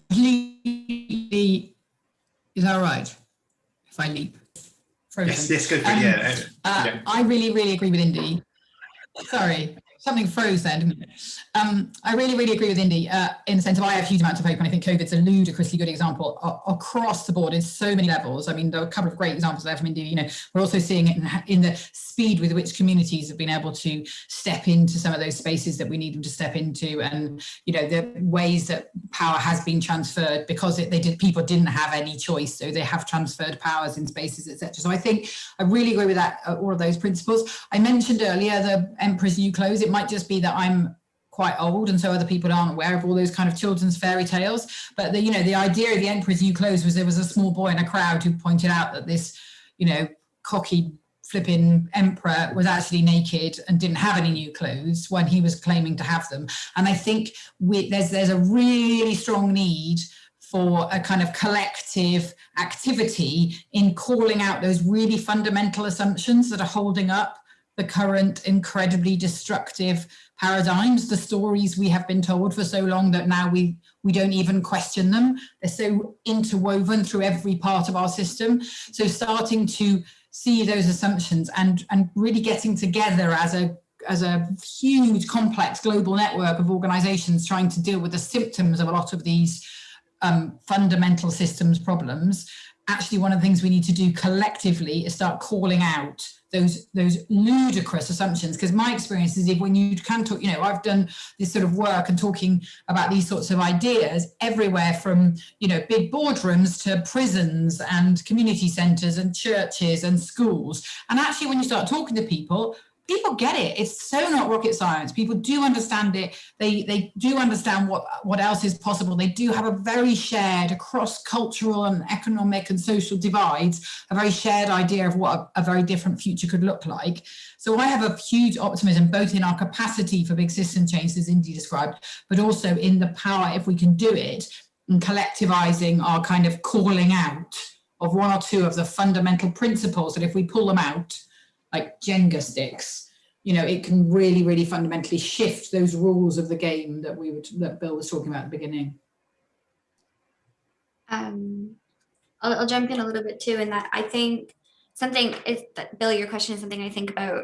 completely, is that right? If I leap?
Frozen. Yes, yes, go for um. Yeah. Uh, yeah.
I really, really agree with Indy. Sorry something froze then? Um, I really, really agree with Indy uh, in the sense of I have huge amounts of hope, and I think COVID's a ludicrously good example across the board in so many levels. I mean, there are a couple of great examples there from Indy. You know, we're also seeing it in, in, the speed with which communities have been able to step into some of those spaces that we need them to step into, and you know, the ways that power has been transferred because it, they did people didn't have any choice, so they have transferred powers in spaces, etc. So I think I really agree with that, uh, all of those principles. I mentioned earlier the Emperor's New Clothes. It might just be that I'm quite old and so other people aren't aware of all those kind of children's fairy tales. But the you know the idea of the emperor's new clothes was there was a small boy in a crowd who pointed out that this you know cocky flipping emperor was actually naked and didn't have any new clothes when he was claiming to have them. And i think we, there's there's a really strong need for a kind of collective activity in calling out those really fundamental assumptions that are holding up the current incredibly destructive paradigms, the stories we have been told for so long that now we, we don't even question them. They're so interwoven through every part of our system. So starting to see those assumptions and, and really getting together as a as a huge complex global network of organizations trying to deal with the symptoms of a lot of these um, fundamental systems problems actually one of the things we need to do collectively is start calling out those those ludicrous assumptions. Because my experience is if when you can talk you know i've done this sort of work and talking about these sorts of ideas everywhere from you know big boardrooms to prisons and community centers and churches and schools. And actually when you start talking to people people get it. It's so not rocket science. People do understand it. They they do understand what what else is possible. They do have a very shared across cultural and economic and social divides, a very shared idea of what a, a very different future could look like. So I have a huge optimism both in our capacity for big system change as Indy described, but also in the power if we can do it and collectivizing our kind of calling out of one or two of the fundamental principles that if we pull them out, like Jenga sticks, you know, it can really, really fundamentally shift those rules of the game that we were that Bill was talking about at the beginning.
Um, I'll, I'll jump in a little bit too in that I think something is that Bill, your question is something I think about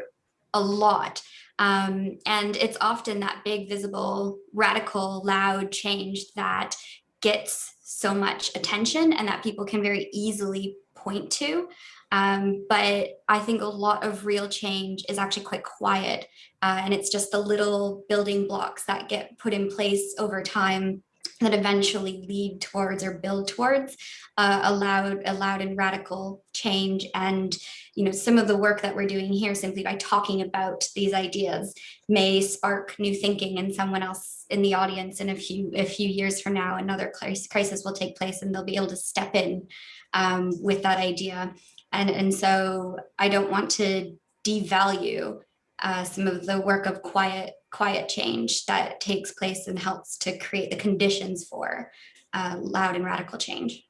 a lot. Um, and it's often that big, visible, radical, loud change that gets so much attention and that people can very easily point to. Um, but I think a lot of real change is actually quite quiet. Uh, and it's just the little building blocks that get put in place over time that eventually lead towards or build towards uh, a loud, a loud and radical change. And, you know, some of the work that we're doing here simply by talking about these ideas may spark new thinking in someone else in the audience in a few, a few years from now, another crisis will take place and they'll be able to step in um, with that idea. And, and so I don't want to devalue uh, some of the work of quiet, quiet change that takes place and helps to create the conditions for uh, loud and radical change.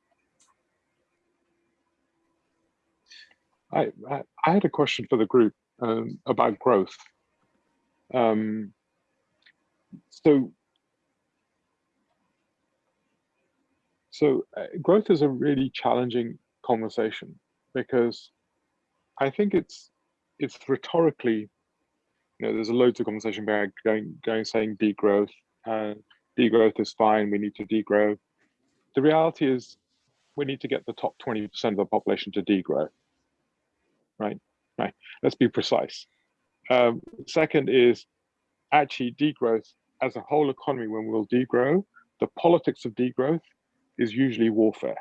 I, I, I had a question for the group um, about growth. Um, so, so uh, growth is a really challenging conversation because I think it's it's rhetorically, you know, there's a loads of conversation about going going saying degrowth, uh, degrowth is fine, we need to degrow. The reality is we need to get the top 20% of the population to degrow. Right? Right. Let's be precise. Um, second is actually degrowth as a whole economy, when we'll degrow, the politics of degrowth is usually warfare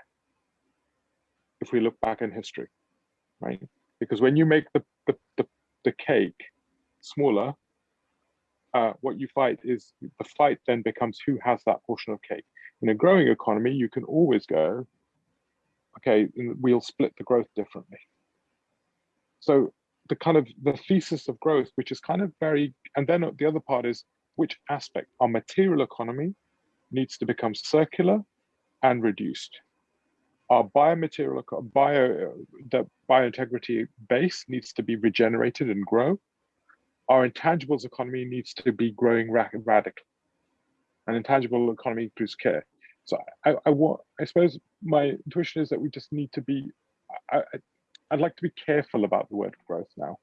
if we look back in history, right? Because when you make the, the, the, the cake smaller, uh, what you fight is the fight then becomes who has that portion of cake. In a growing economy, you can always go, okay, we'll split the growth differently. So the kind of the thesis of growth, which is kind of very, and then the other part is which aspect, our material economy needs to become circular and reduced. Our biomaterial, bio, the biointegrity base needs to be regenerated and grow. Our intangibles economy needs to be growing radically. An intangible economy includes care. So I, I want, I suppose my intuition is that we just need to be, I, I'd like to be careful about the word growth now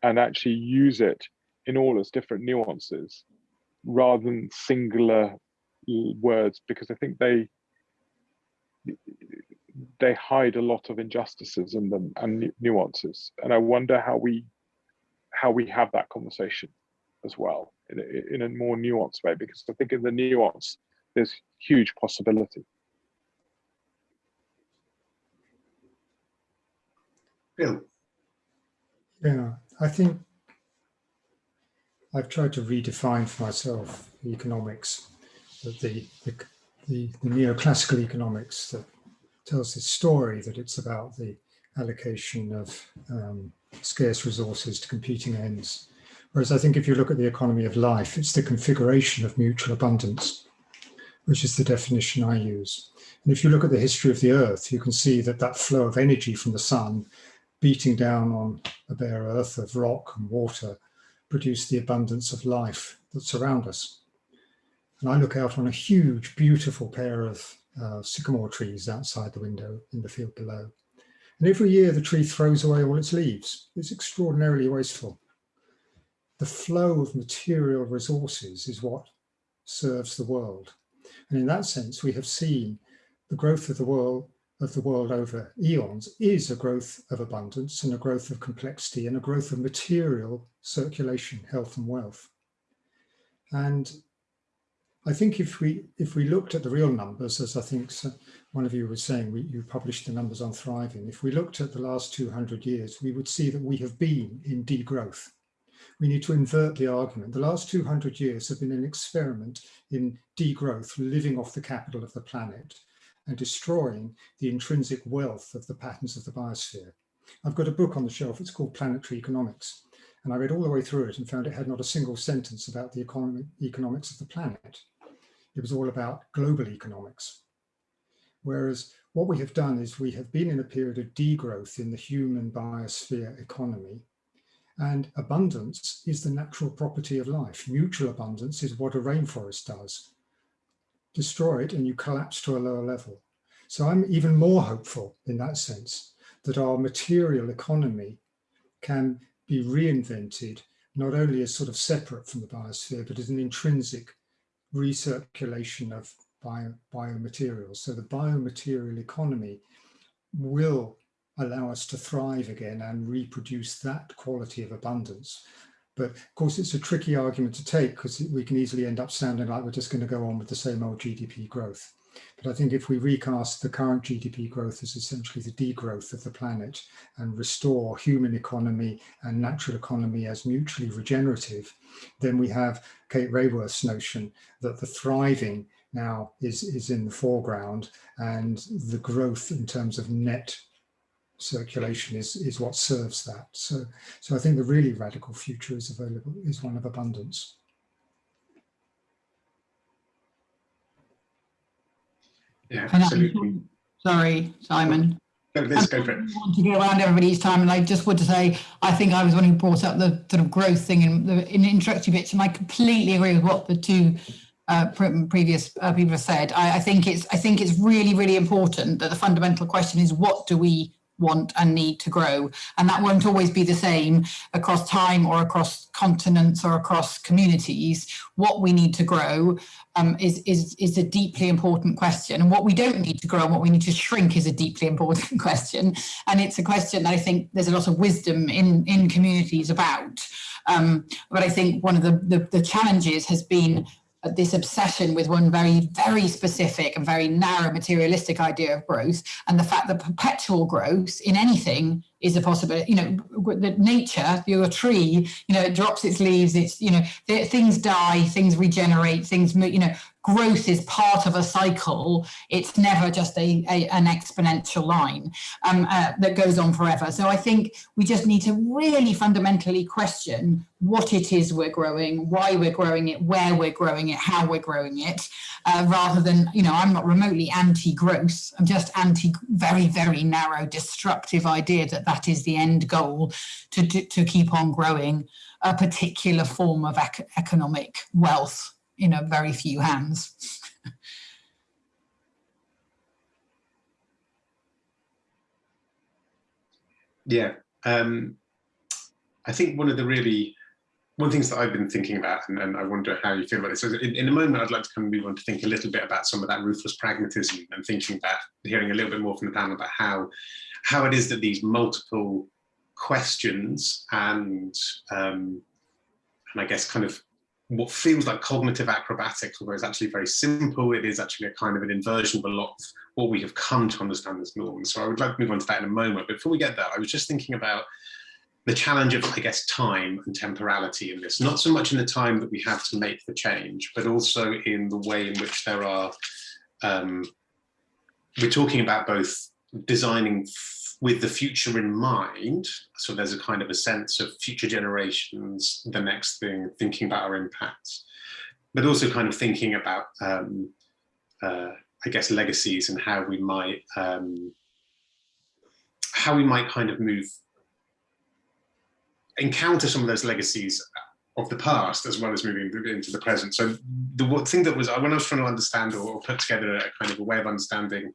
and actually use it in all its different nuances rather than singular words because I think they they hide a lot of injustices in them and nuances and I wonder how we how we have that conversation as well in a, in a more nuanced way because I think in the nuance there's huge possibility.
Bill.
Yeah, I think I've tried to redefine for myself economics, that the, the, the, the neoclassical economics that tells this story that it's about the allocation of um, scarce resources to competing ends. Whereas I think if you look at the economy of life, it's the configuration of mutual abundance, which is the definition I use. And if you look at the history of the earth, you can see that that flow of energy from the sun beating down on a bare earth of rock and water produce the abundance of life that's around us. And I look out on a huge, beautiful pair of uh, sycamore trees outside the window in the field below. And every year the tree throws away all its leaves. It's extraordinarily wasteful. The flow of material resources is what serves the world. And in that sense, we have seen the growth of the world of the world over eons is a growth of abundance and a growth of complexity and a growth of material circulation, health and wealth. And I think if we if we looked at the real numbers, as I think one of you was saying, we, you published the numbers on thriving. If we looked at the last 200 years, we would see that we have been in degrowth. We need to invert the argument. The last 200 years have been an experiment in degrowth, living off the capital of the planet and destroying the intrinsic wealth of the patterns of the biosphere. I've got a book on the shelf, it's called Planetary Economics, and I read all the way through it and found it had not a single sentence about the economic, economics of the planet. It was all about global economics. Whereas what we have done is we have been in a period of degrowth in the human biosphere economy and abundance is the natural property of life. Mutual abundance is what a rainforest does destroy it and you collapse to a lower level. So I'm even more hopeful in that sense that our material economy can be reinvented not only as sort of separate from the biosphere, but as an intrinsic recirculation of bio, biomaterials. So the biomaterial economy will allow us to thrive again and reproduce that quality of abundance but of course, it's a tricky argument to take because we can easily end up sounding like we're just going to go on with the same old GDP growth. But I think if we recast the current GDP growth as essentially the degrowth of the planet and restore human economy and natural economy as mutually regenerative, then we have Kate Raworth's notion that the thriving now is, is in the foreground and the growth in terms of net circulation is, is what serves that. So, so I think the really radical future is available, is one of abundance.
Yeah, absolutely.
Sorry, Simon.
No, let's go for it.
I want to go around everybody's time, and I just want to say I think I was one who brought up the sort of growth thing in the in introductory bits, and I completely agree with what the two uh, previous uh, people have said. I, I think it's I think it's really really important that the fundamental question is what do we want and need to grow. And that won't always be the same across time or across continents or across communities. What we need to grow um, is, is, is a deeply important question. And what we don't need to grow and what we need to shrink is a deeply important question. And it's a question that I think there's a lot of wisdom in, in communities about. Um, but I think one of the, the, the challenges has been this obsession with one very, very specific and very narrow materialistic idea of growth and the fact that perpetual growth in anything is a possibility. You know, that nature, you're a tree, you know, it drops its leaves, it's, you know, things die, things regenerate, things, you know, growth is part of a cycle. It's never just a, a an exponential line um, uh, that goes on forever. So I think we just need to really fundamentally question what it is we're growing, why we're growing it, where we're growing it, how we're growing it, uh, rather than, you know, I'm not remotely anti-growth. I'm just anti very, very narrow, destructive idea that that is the end goal to, to, to keep on growing a particular form of ec economic wealth in a very few hands.
yeah, um, I think one of the really one things that I've been thinking about, and, and I wonder how you feel about this. So in, in, a moment, I'd like to kind of move on to think a little bit about some of that ruthless pragmatism and thinking about hearing a little bit more from the panel about how how it is that these multiple questions and um, and I guess kind of what feels like cognitive acrobatics, although it's actually very simple, it is actually a kind of an inversion of a lot of what we have come to understand as norms. So I would like to move on to that in a moment. Before we get there, I was just thinking about the challenge of, I guess, time and temporality in this, not so much in the time that we have to make the change, but also in the way in which there are, um, we're talking about both designing with the future in mind. So there's a kind of a sense of future generations, the next thing, thinking about our impacts, but also kind of thinking about, um, uh, I guess, legacies and how we might, um, how we might kind of move, encounter some of those legacies of the past as well as moving into the present. So the thing that was, when I was trying to understand or, put together a kind of a way of understanding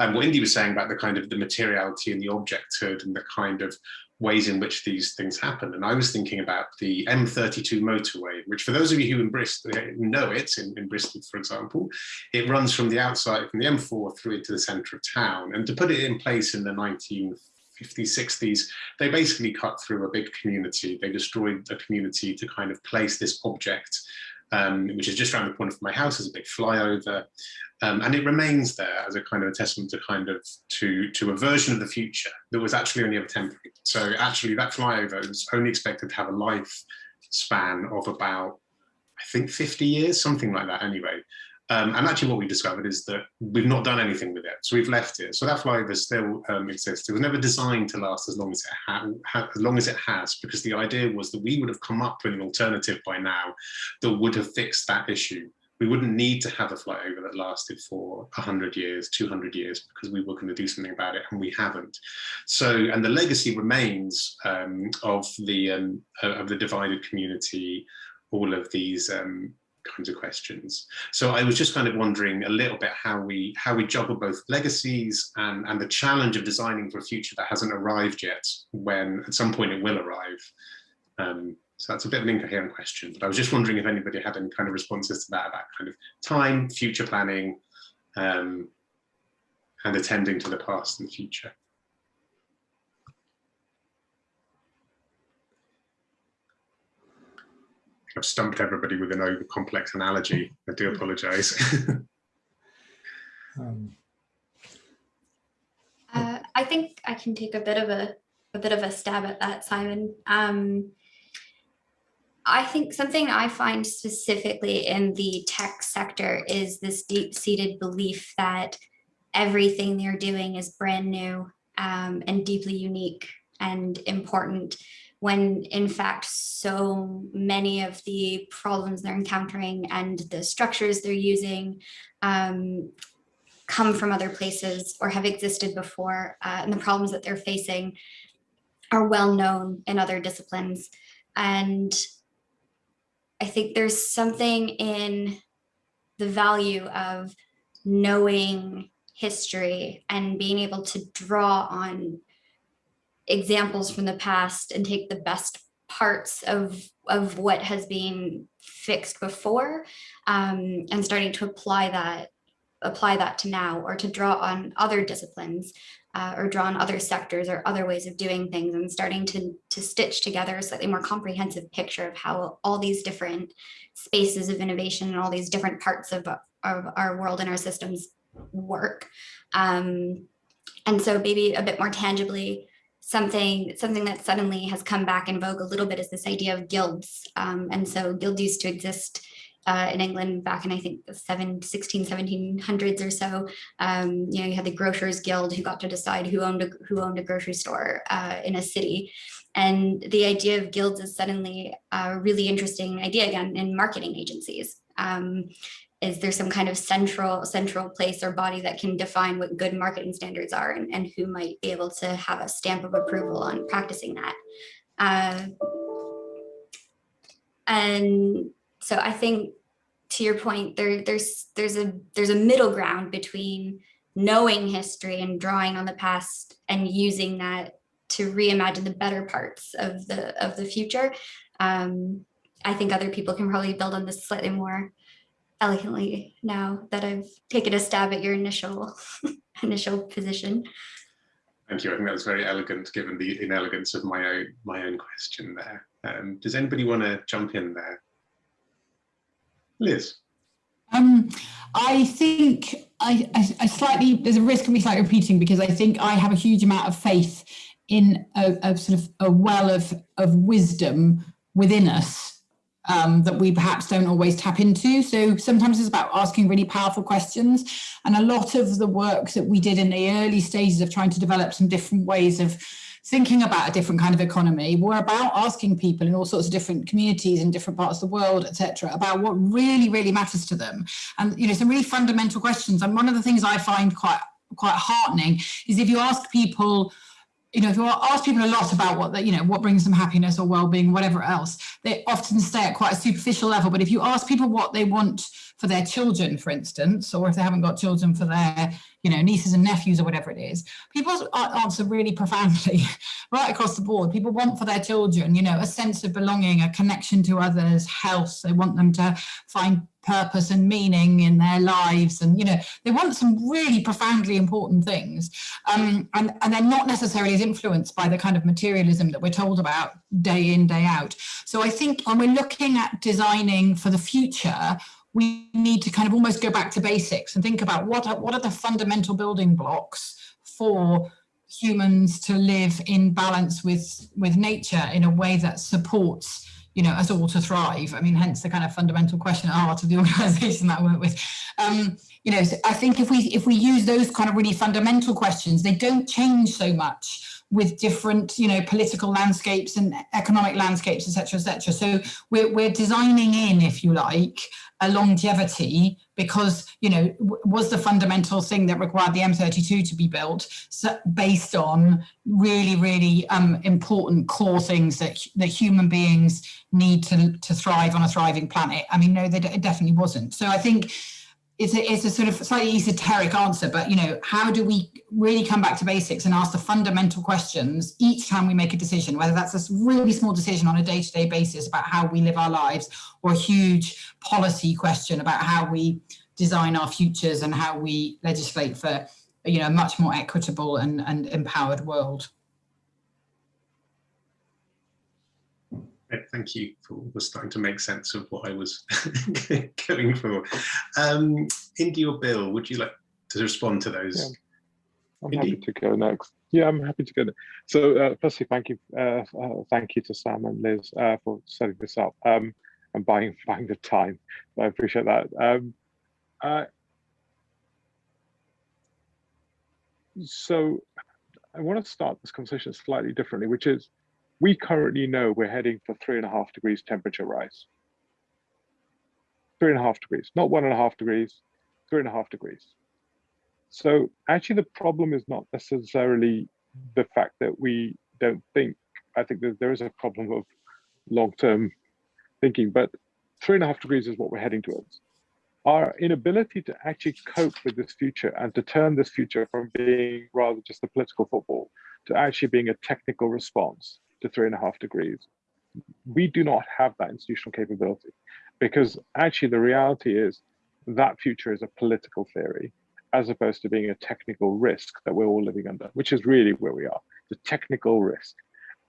um, what Indy was saying about the kind of the materiality and the objecthood and the kind of ways in which these things happen. And I was thinking about the M32 motorway, which for those of you who in Bristol know it, in, in Bristol, for example, it runs from the outside, from the M4 through into the center of town. And to put it in place in the 19 50s, 60s, they basically cut through a big community. They destroyed a community to kind of place this object, um, which is just around the corner from my house, as a big flyover. Um, and it remains there as a kind of a testament to kind of to, to a version of the future that was actually only ever temporary. So actually that flyover was only expected to have a life span of about, I think 50 years, something like that anyway. Um, and actually what we discovered is that we've not done anything with it. So we've left it. So that flyover still um, exists. It was never designed to last as long as as long as it has, because the idea was that we would have come up with an alternative by now that would have fixed that issue. We wouldn't need to have a flyover that lasted for 100 years, 200 years, because we were going to do something about it, and we haven't. So, and the legacy remains um, of the um, of the divided community, all of these um, kinds of questions. So I was just kind of wondering a little bit how we how we juggle both legacies and, and the challenge of designing for a future that hasn't arrived yet, when at some point it will arrive. Um, so that's a bit of an incoherent question, but I was just wondering if anybody had any kind of responses to that about kind of time, future planning, um, and attending to the past and the future. I've stumped everybody with an over complex analogy. I do apologize. um,
uh, I think I can take a bit of a, a bit of a stab at that, Simon. Um, I think something I find specifically in the tech sector is this deep-seated belief that everything they're doing is brand new um, and deeply unique and important when in fact so many of the problems they're encountering and the structures they're using um, come from other places or have existed before uh, and the problems that they're facing are well known in other disciplines. And I think there's something in the value of knowing history and being able to draw on examples from the past and take the best parts of of what has been fixed before um, and starting to apply that apply that to now or to draw on other disciplines uh, or draw on other sectors or other ways of doing things and starting to, to stitch together a slightly more comprehensive picture of how all these different spaces of innovation and all these different parts of, of our world and our systems work. Um, and so maybe a bit more tangibly, something something that suddenly has come back in vogue a little bit is this idea of guilds. Um, and so guilds used to exist uh, in England back in I think the 7, 16, 1700s or so. Um, you know, you had the Grocers Guild who got to decide who owned a, who owned a grocery store uh, in a city. And the idea of guilds is suddenly a really interesting idea again in marketing agencies. Um, is there some kind of central central place or body that can define what good marketing standards are and, and who might be able to have a stamp of approval on practicing that. Uh, and so I think to your point, there, there's there's a there's a middle ground between knowing history and drawing on the past and using that to reimagine the better parts of the of the future. Um, I think other people can probably build on this slightly more elegantly now that I've taken a stab at your initial initial position.
Thank you. I think that was very elegant, given the inelegance of my own my own question there. Um, does anybody want to jump in there? Liz.
Um, I think I, I, I, slightly, there's a risk of me slightly repeating because I think I have a huge amount of faith in a, a sort of a well of, of wisdom within us um, that we perhaps don't always tap into. So sometimes it's about asking really powerful questions. And a lot of the work that we did in the early stages of trying to develop some different ways of thinking about a different kind of economy were about asking people in all sorts of different communities in different parts of the world, etc., about what really, really matters to them. And, you know, some really fundamental questions. And one of the things I find quite, quite heartening is if you ask people, you know, if you ask people a lot about what, that, you know, what brings them happiness or well-being, whatever else, they often stay at quite a superficial level. But if you ask people what they want for their children, for instance, or if they haven't got children for their, you know, nieces and nephews or whatever it is, people answer really profoundly right across the board. People want for their children, you know, a sense of belonging, a connection to others, health. They want them to find purpose and meaning in their lives. And, you know, they want some really profoundly important things. Um, and, and they're not necessarily as influenced by the kind of materialism that we're told about day in, day out. So I think when we're looking at designing for the future, we need to kind of almost go back to basics and think about what are, what are the fundamental building blocks for humans to live in balance with with nature in a way that supports you know us all to thrive. I mean hence the kind of fundamental question at heart of the organization that i work with. Um you know so i think if we if we use those kind of really fundamental questions they don't change so much with different, you know, political landscapes and economic landscapes, etc., etc. So we're, we're designing in, if you like, a longevity because, you know, was the fundamental thing that required the M32 to be built so based on really, really um, important core things that, that human beings need to, to thrive on a thriving planet. I mean, no, it definitely wasn't. So I think it's a, it's a sort of slightly esoteric answer, but you know, how do we really come back to basics and ask the fundamental questions each time we make a decision, whether that's a really small decision on a day-to-day -day basis about how we live our lives or a huge policy question about how we design our futures and how we legislate for you know, a much more equitable and, and empowered world.
Thank you for, starting to make sense of what I was going for. Um, Indy or Bill, would you like to respond to those?
Yeah. I'm Indy? happy to go next. Yeah, I'm happy to go. Next. So, uh, firstly, thank you, uh, uh, thank you to Sam and Liz uh, for setting this up um, and buying buying the time. I appreciate that. Um, so, I want to start this conversation slightly differently, which is we currently know we're heading for three and a half degrees temperature rise. Three and a half degrees, not one and a half degrees, three and a half degrees. So actually the problem is not necessarily the fact that we don't think, I think that there is a problem of long-term thinking, but three and a half degrees is what we're heading towards. Our inability to actually cope with this future and to turn this future from being rather just a political football to actually being a technical response to three and a half degrees. We do not have that institutional capability because actually the reality is that future is a political theory as opposed to being a technical risk that we're all living under, which is really where we are, the technical risk.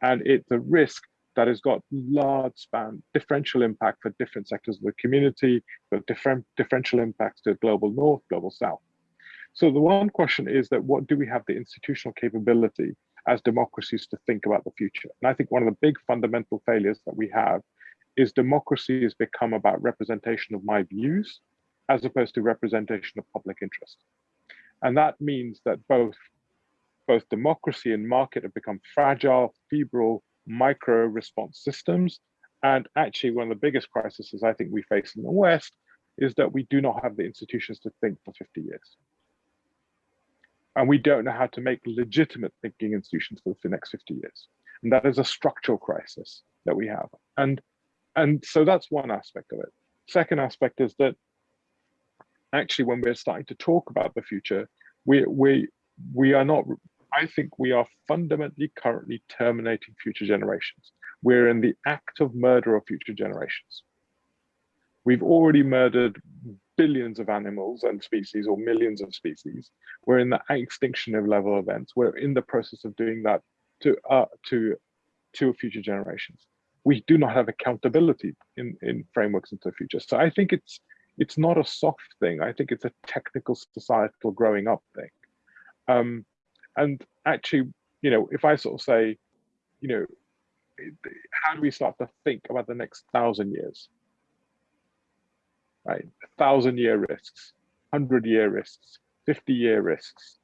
And it's a risk that has got large span differential impact for different sectors of the community, but different differential impacts to global north, global south. So the one question is that what do we have the institutional capability as democracies to think about the future? And I think one of the big fundamental failures that we have is democracy has become about representation of my views as opposed to representation of public interest. And that means that both, both democracy and market have become fragile, febrile, micro response systems. And actually one of the biggest crises I think we face in the West is that we do not have the institutions to think for 50 years. And we don't know how to make legitimate thinking institutions for the next 50 years. And that is a structural crisis that we have. And, and so that's one aspect of it. Second aspect is that actually when we're starting to talk about the future, we, we, we are not, I think we are fundamentally currently terminating future generations. We're in the act of murder of future generations. We've already murdered billions of animals and species or millions of species. We're in the extinction of level events. We're in the process of doing that to uh, to to future generations. We do not have accountability in, in frameworks into the future. So I think it's it's not a soft thing. I think it's a technical societal growing up thing. Um, and actually, you know, if I sort of say, you know, how do we start to think about the next thousand years? Right, thousand year risks, hundred year risks, 50 year risks.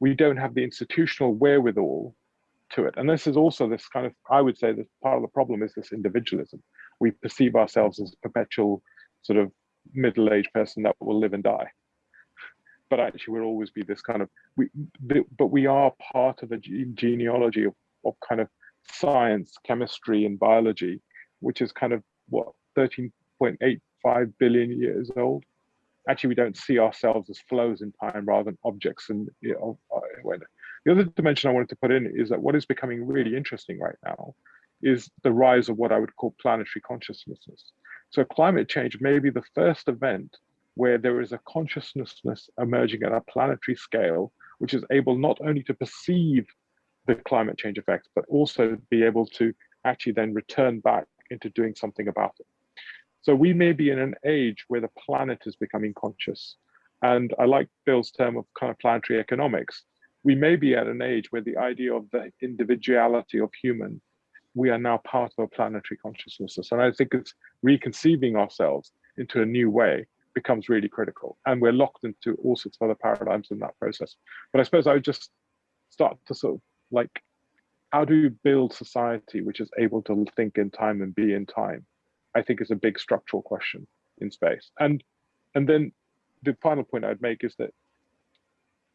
We don't have the institutional wherewithal to it. And this is also this kind of, I would say that part of the problem is this individualism. We perceive ourselves as a perpetual sort of middle-aged person that will live and die but actually we'll always be this kind of we but we are part of a genealogy of, of kind of science chemistry and biology which is kind of what 13.85 billion years old actually we don't see ourselves as flows in time rather than objects and you know, uh, the other dimension i wanted to put in is that what is becoming really interesting right now is the rise of what i would call planetary consciousness so climate change may be the first event where there is a consciousness emerging at a planetary scale, which is able not only to perceive the climate change effects, but also be able to actually then return back into doing something about it. So we may be in an age where the planet is becoming conscious. And I like Bill's term of kind of planetary economics. We may be at an age where the idea of the individuality of human we are now part of a planetary consciousness. And I think it's reconceiving ourselves into a new way becomes really critical. And we're locked into all sorts of other paradigms in that process. But I suppose I would just start to sort of like, how do you build society which is able to think in time and be in time? I think is a big structural question in space. And and then the final point I'd make is that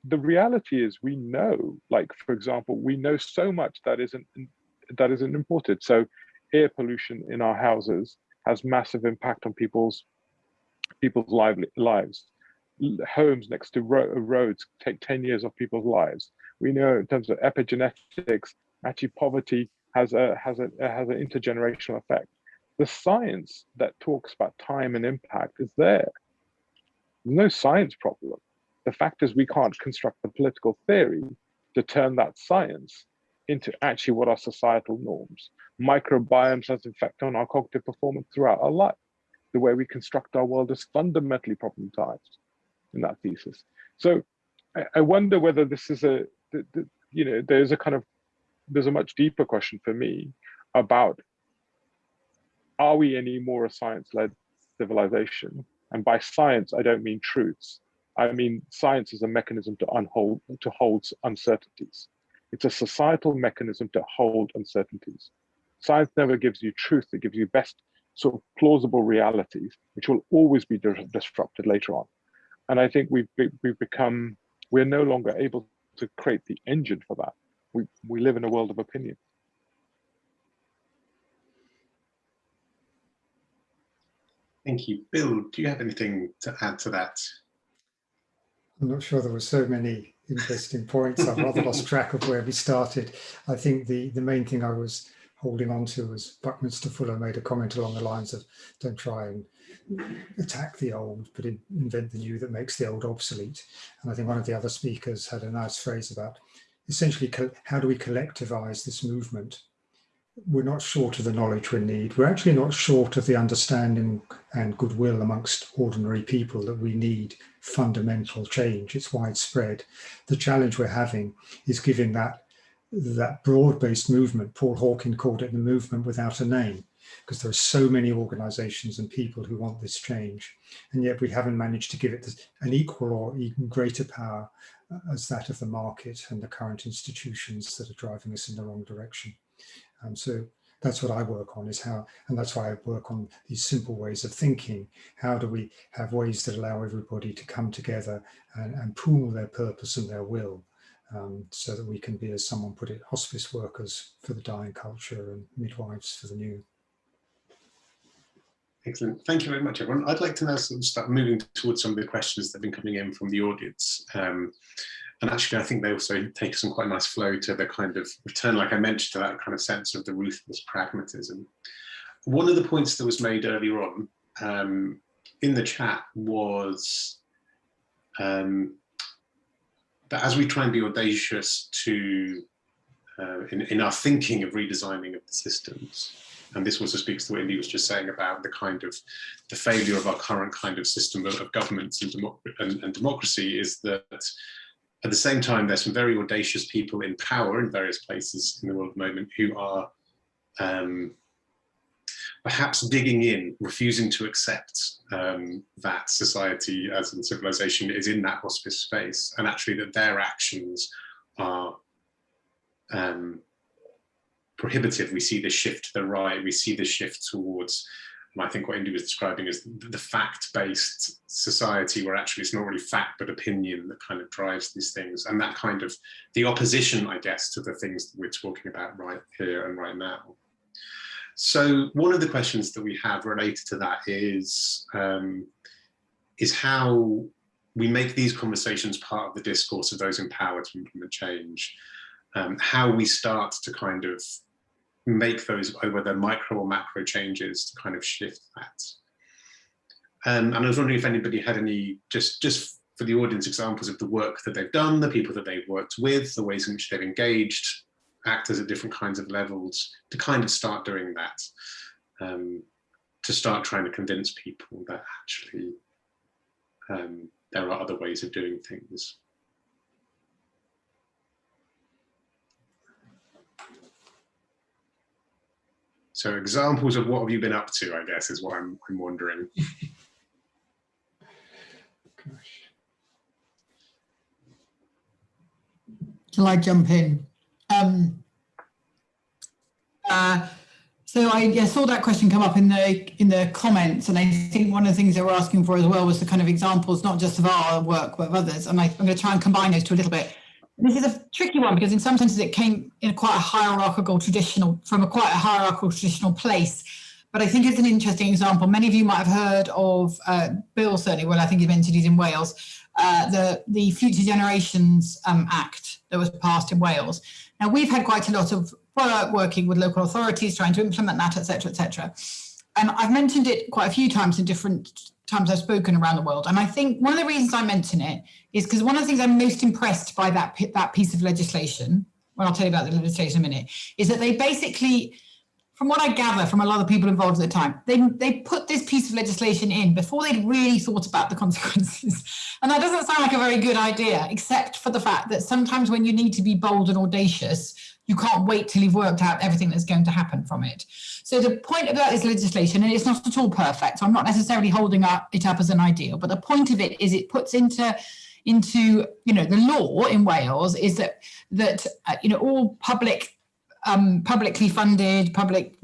the reality is we know, like for example, we know so much that isn't that isn't imported. So air pollution in our houses has massive impact on people's people's lively, lives. Homes next to ro roads take 10 years of people's lives. We know in terms of epigenetics, actually poverty has a has a has an intergenerational effect. The science that talks about time and impact is there. There's no science problem. The fact is we can't construct the political theory to turn that science into actually what are societal norms. Microbiomes has an effect on our cognitive performance throughout our life. The way we construct our world is fundamentally problematized in that thesis. So I, I wonder whether this is a, the, the, you know, there's a kind of, there's a much deeper question for me about, are we any more a science-led civilization? And by science, I don't mean truths. I mean, science is a mechanism to unhold, to hold uncertainties. It's a societal mechanism to hold uncertainties. Science never gives you truth, it gives you best sort of plausible realities, which will always be disrupted later on. And I think we've, we've become, we're no longer able to create the engine for that. We, we live in a world of opinion.
Thank you. Bill, do you have anything to add to that?
I'm not sure there were so many interesting points. I've rather lost track of where we started. I think the, the main thing I was holding on to, as Buckminster Fuller made a comment along the lines of don't try and attack the old, but invent the new that makes the old obsolete. And I think one of the other speakers had a nice phrase about essentially how do we collectivize this movement we're not short of the knowledge we need. We're actually not short of the understanding and goodwill amongst ordinary people that we need fundamental change. It's widespread. The challenge we're having is giving that, that broad-based movement, Paul Hawken called it the movement without a name, because there are so many organizations and people who want this change. And yet we haven't managed to give it an equal or even greater power uh, as that of the market and the current institutions that are driving us in the wrong direction. Um, so that's what I work on is how, and that's why I work on these simple ways of thinking. How do we have ways that allow everybody to come together and, and pool their purpose and their will um, so that we can be, as someone put it, hospice workers for the dying culture and midwives for the new.
Excellent. Thank you very much, everyone. I'd like to now sort of start moving towards some of the questions that have been coming in from the audience. Um, and actually, I think they also take some quite nice flow to the kind of return, like I mentioned, to that kind of sense of the ruthless pragmatism. One of the points that was made earlier on um, in the chat was um, that as we try and be audacious to uh, in, in our thinking of redesigning of the systems, and this also speaks to what Indy was just saying about the kind of the failure of our current kind of system of, of governments and, democ and, and democracy is that at the same time, there's some very audacious people in power in various places in the world at the moment who are um, perhaps digging in, refusing to accept um, that society as in civilization is in that hospice space, and actually that their actions are um, prohibitive. We see the shift to the right, we see the shift towards and I think what Indy was describing is the fact-based society where actually it's not really fact but opinion that kind of drives these things and that kind of the opposition I guess to the things that we're talking about right here and right now. So one of the questions that we have related to that is um, is how we make these conversations part of the discourse of those empowered to implement change, um, how we start to kind of make those, whether micro or macro changes to kind of shift that. Um, and I was wondering if anybody had any, just, just for the audience, examples of the work that they've done, the people that they've worked with, the ways in which they've engaged actors at different kinds of levels, to kind of start doing that, um, to start trying to convince people that actually um, there are other ways of doing things. So examples of what have you been up to, I guess, is what I'm, I'm wondering.
Shall I jump in? Um, uh, so I yeah, saw that question come up in the in the comments, and I think one of the things they were asking for as well was the kind of examples, not just of our work, but of others. And I, I'm going to try and combine those two a little bit. This is a tricky one because in some senses it came in quite a hierarchical traditional, from a quite a hierarchical traditional place. But I think it's an interesting example. Many of you might have heard of uh, Bill, certainly, well, I think he mentioned he's in Wales, uh, the, the Future Generations um, Act that was passed in Wales. Now, we've had quite a lot of work working with local authorities, trying to implement that, etc., etc. And I've mentioned it quite a few times in different times I've spoken around the world. And I think one of the reasons I mention it is because one of the things I'm most impressed by that, that piece of legislation, well, I'll tell you about the legislation in a minute, is that they basically, from what I gather from a lot of people involved at the time, they, they put this piece of legislation in before they'd really thought about the consequences. And that doesn't sound like a very good idea, except for the fact that sometimes when you need to be bold and audacious, you can't wait till you've worked out everything that's going to happen from it. So the point about this legislation, and it's not at all perfect, so I'm not necessarily holding up, it up as an ideal, but the point of it is it puts into into you know the law in Wales is that that uh, you know all public um, publicly funded public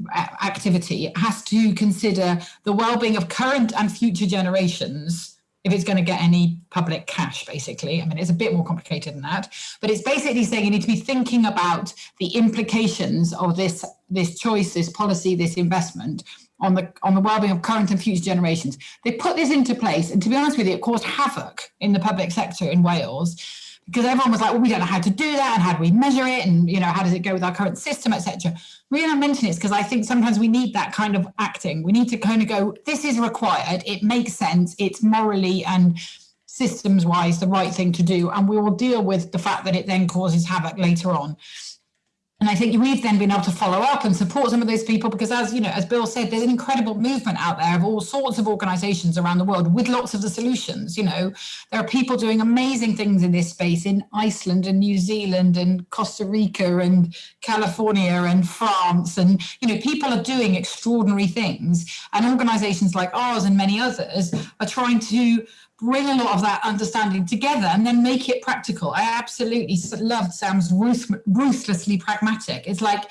activity has to consider the well-being of current and future generations if it's going to get any public cash, basically. I mean, it's a bit more complicated than that, but it's basically saying you need to be thinking about the implications of this, this choice, this policy, this investment on the on the well-being of current and future generations. They put this into place, and to be honest with you, it caused havoc in the public sector in Wales because everyone was like, well, we don't know how to do that and how do we measure it and you know how does it go with our current system, etc. Reason I mention it is because I think sometimes we need that kind of acting. We need to kind of go, this is required, it makes sense, it's morally and systems wise the right thing to do, and we will deal with the fact that it then causes havoc later on. And I think we've then been able to follow up and support some of those people because as you know, as Bill said, there's an incredible movement out there of all sorts of organizations around the world with lots of the solutions. You know, there are people doing amazing things in this space in Iceland and New Zealand and Costa Rica and California and France. And, you know, people are doing extraordinary things and organizations like ours and many others are trying to bring a lot of that understanding together and then make it practical. I absolutely loved Sam's ruth ruthlessly pragmatic. It's like,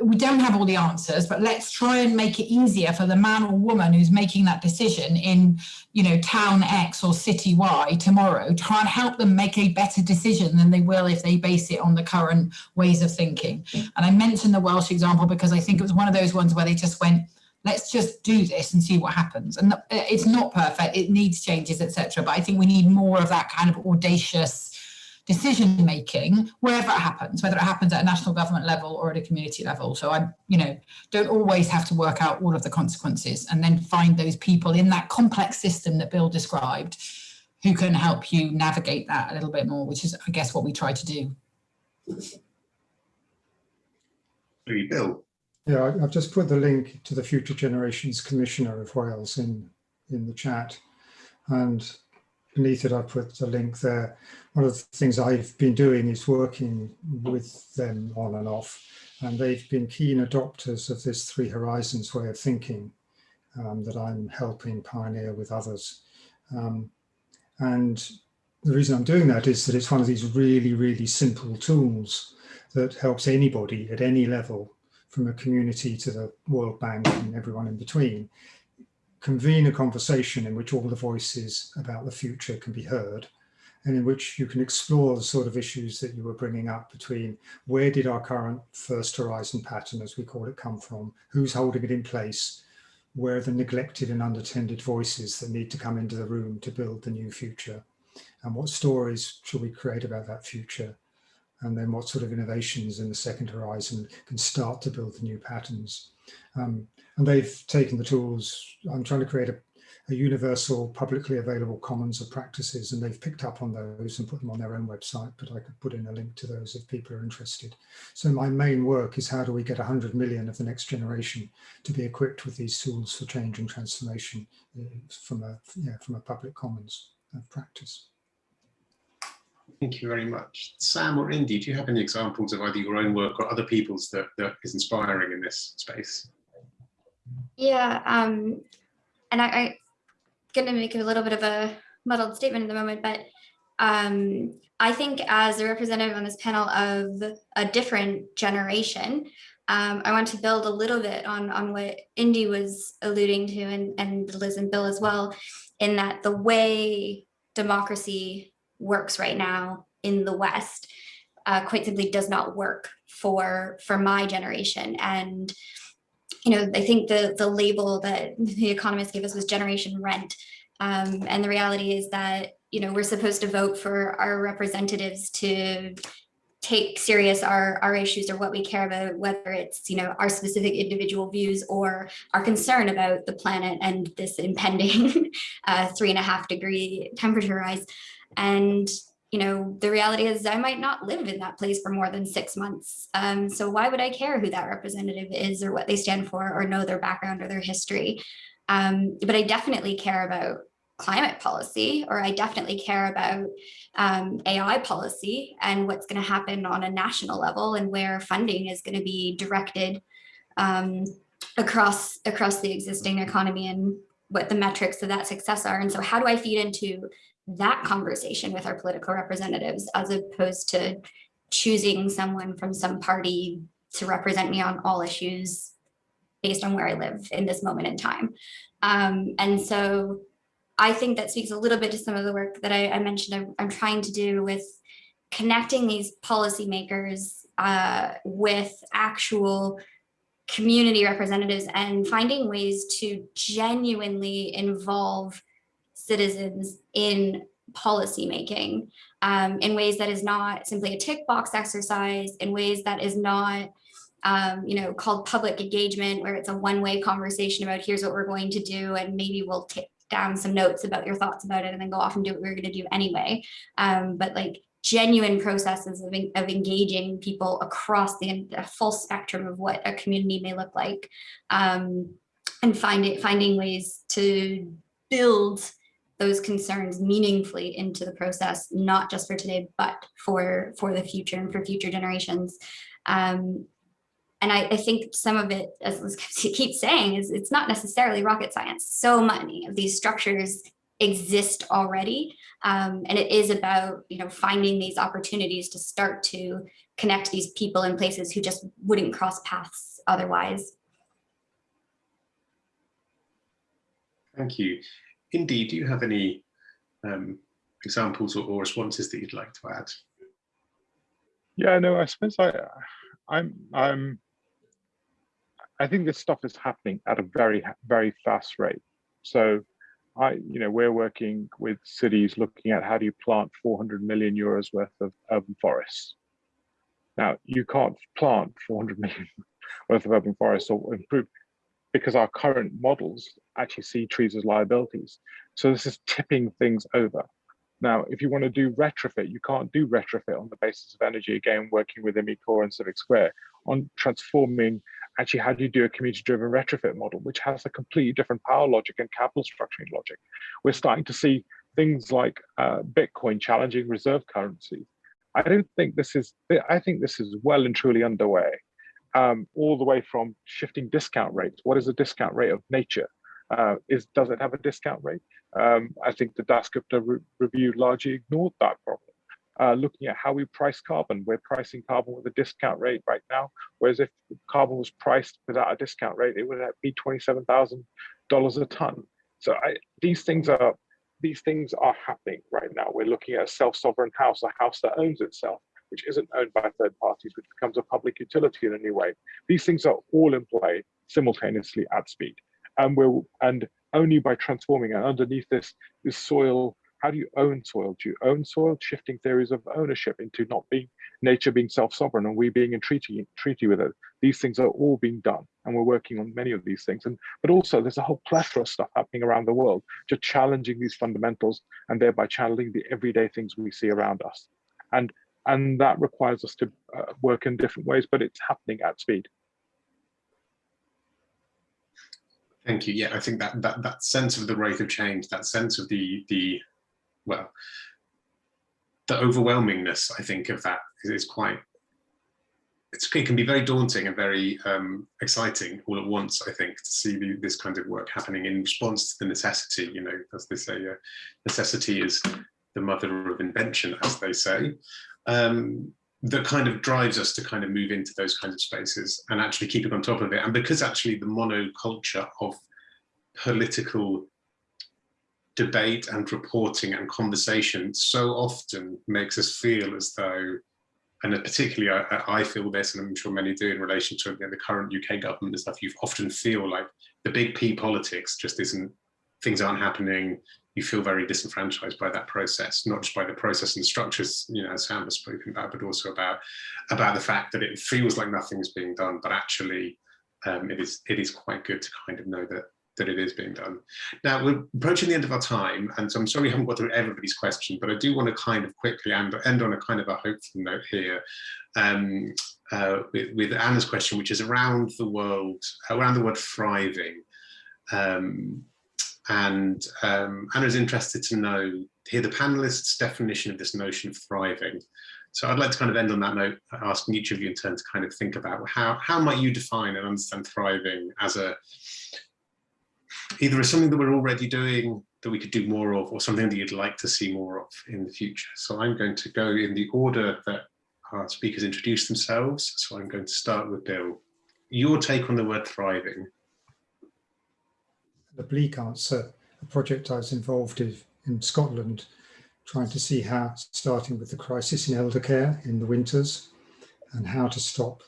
we don't have all the answers, but let's try and make it easier for the man or woman who's making that decision in, you know, town X or city Y tomorrow, try and help them make a better decision than they will if they base it on the current ways of thinking. And I mentioned the Welsh example because I think it was one of those ones where they just went, let's just do this and see what happens. And uh, it's not perfect, it needs changes, etc. But I think we need more of that kind of audacious decision making wherever it happens, whether it happens at a national government level or at a community level. So I, you know, don't always have to work out all of the consequences and then find those people in that complex system that Bill described who can help you navigate that a little bit more, which is, I guess, what we try to do.
Bill.
Yeah, I, have just put the link to the Future Generations Commissioner of Wales in, in the chat. And beneath it, I put the link there. One of the things I've been doing is working with them on and off. And they've been keen adopters of this Three Horizons way of thinking um, that I'm helping pioneer with others. Um, and the reason I'm doing that is that it's one of these really, really simple tools that helps anybody at any level from a community to the World Bank and everyone in between, convene a conversation in which all the voices about the future can be heard and in which you can explore the sort of issues that you were bringing up between where did our current first horizon pattern, as we call it, come from, who's holding it in place, where are the neglected and unattended voices that need to come into the room to build the new future, and what stories should we create about that future, and then what sort of innovations in the second horizon can start to build the new patterns. Um, and they've taken the tools, I'm trying to create a, a, universal publicly available commons of practices and they've picked up on those and put them on their own website, but I could put in a link to those if people are interested. So my main work is how do we get 100 million of the next generation to be equipped with these tools for change and transformation uh, from a, yeah, from a public commons of practice.
Thank you very much. Sam or Indy, do you have any examples of either your own work or other people's that, that is inspiring in this space?
Yeah, um, and I, I'm going to make a little bit of a muddled statement at the moment, but um, I think as a representative on this panel of a different generation, um, I want to build a little bit on, on what Indy was alluding to and, and Liz and Bill as well, in that the way democracy works right now in the West uh, quite simply does not work for for my generation. And you know, I think the the label that the economists gave us was generation rent. Um, and the reality is that you know we're supposed to vote for our representatives to take serious our our issues or what we care about whether it's you know our specific individual views or our concern about the planet and this impending uh, three and a half degree temperature rise and, you know, the reality is I might not live in that place for more than six months. Um, so why would I care who that representative is or what they stand for or know their background or their history? Um, but I definitely care about climate policy, or I definitely care about um, AI policy and what's going to happen on a national level and where funding is going to be directed um, across across the existing economy and what the metrics of that success are. And so how do I feed into that conversation with our political representatives as opposed to choosing someone from some party to represent me on all issues based on where I live in this moment in time. Um, and so I think that speaks a little bit to some of the work that I, I mentioned I'm, I'm, trying to do with connecting these policymakers uh, with actual community representatives and finding ways to genuinely involve citizens in policy making um, in ways that is not simply a tick box exercise, in ways that is not um, you know, called public engagement, where it's a one-way conversation about here's what we're going to do, and maybe we'll take down some notes about your thoughts about it and then go off and do what we're going to do anyway. Um, but like genuine processes of, of engaging people across the, the, full spectrum of what a community may look like um, and finding finding ways to build those concerns meaningfully into the process, not just for today, but for for the future and for future generations. Um, and I, I, think some of it, as Liz keeps saying, is it's not necessarily rocket science. So many of these structures exist already. Um, and it is about, you know, finding these opportunities to start to connect these people in places who just wouldn't cross paths otherwise.
Thank you. Indy, do you have any um, examples or, or responses that you'd like to add?
Yeah, no, I suppose I, I'm, I'm I think this stuff is happening at a very, very fast rate. So I, you know, we're working with cities looking at how do you plant 400 million euros worth of urban forests. Now, you can't plant 400 million worth of urban forests or improve because our current models actually see trees as liabilities. So this is tipping things over. Now, if you want to do retrofit, you can't do retrofit on the basis of energy, again, working with Imicor and Civic Square on transforming actually how do you do a community driven retrofit model, which has a completely different power logic and capital structuring logic. We're starting to see things like uh, Bitcoin challenging reserve currency. I don't think this is, I think this is well and truly underway, um, all the way from shifting discount rates. What is the discount rate of nature? Uh, is Does it have a discount rate? Um, I think the Dasgupta re review largely ignored that problem uh, looking at how we price carbon. We're pricing carbon with a discount rate right now, whereas if carbon was priced without a discount rate, it would be $27,000 a ton. So I, these things are these things are happening right now. We're looking at a self-sovereign house, a house that owns itself, which isn't owned by third parties, which becomes a public utility in a new way. These things are all in play simultaneously at speed. And we're and only by transforming and underneath this is soil how do you own soil? Do you own soil? Shifting theories of ownership into not being nature being self-sovereign and we being in treaty treaty with it. These things are all being done, and we're working on many of these things. And but also there's a whole plethora of stuff happening around the world, just challenging these fundamentals and thereby channeling the everyday things we see around us. And and that requires us to uh, work in different ways, but it's happening at speed.
Thank you. Yeah, I think that that that sense of the rate of change, that sense of the the well, the overwhelmingness, I think, of that is quite, it can be very daunting and very um, exciting all at once, I think, to see the, this kind of work happening in response to the necessity, you know, as they say, uh, necessity is the mother of invention, as they say, um, that kind of drives us to kind of move into those kinds of spaces and actually keep keeping on top of it. And because actually the monoculture of political debate and reporting and conversation so often makes us feel as though, and particularly I, I feel this, and I'm sure many do in relation to the current UK government and stuff, you often feel like the big P politics just isn't, things aren't happening, you feel very disenfranchised by that process, not just by the process and structures, you know, as Sam has spoken about, but also about about the fact that it feels like nothing is being done, but actually um, it is it is quite good to kind of know that that it is being done. Now we're approaching the end of our time, and so I'm sorry we haven't got through everybody's question, but I do want to kind of quickly end, end on a kind of a hopeful note here um, uh, with, with, Anna's question, which is around the world, around the word thriving. Um, and um, Anna's interested to know, hear the panelists' definition of this notion of thriving. So I'd like to kind of end on that note, asking each of you in turn to kind of think about how, how might you define and understand thriving as a either as something that we're already doing that we could do more of or something that you'd like to see more of in the future. So I'm going to go in the order that our speakers introduce themselves. So I'm going to start with Bill. Your take on the word thriving.
The bleak answer, a project I was involved in in Scotland, trying to see how, starting with the crisis in elder care in the winters, and how to stop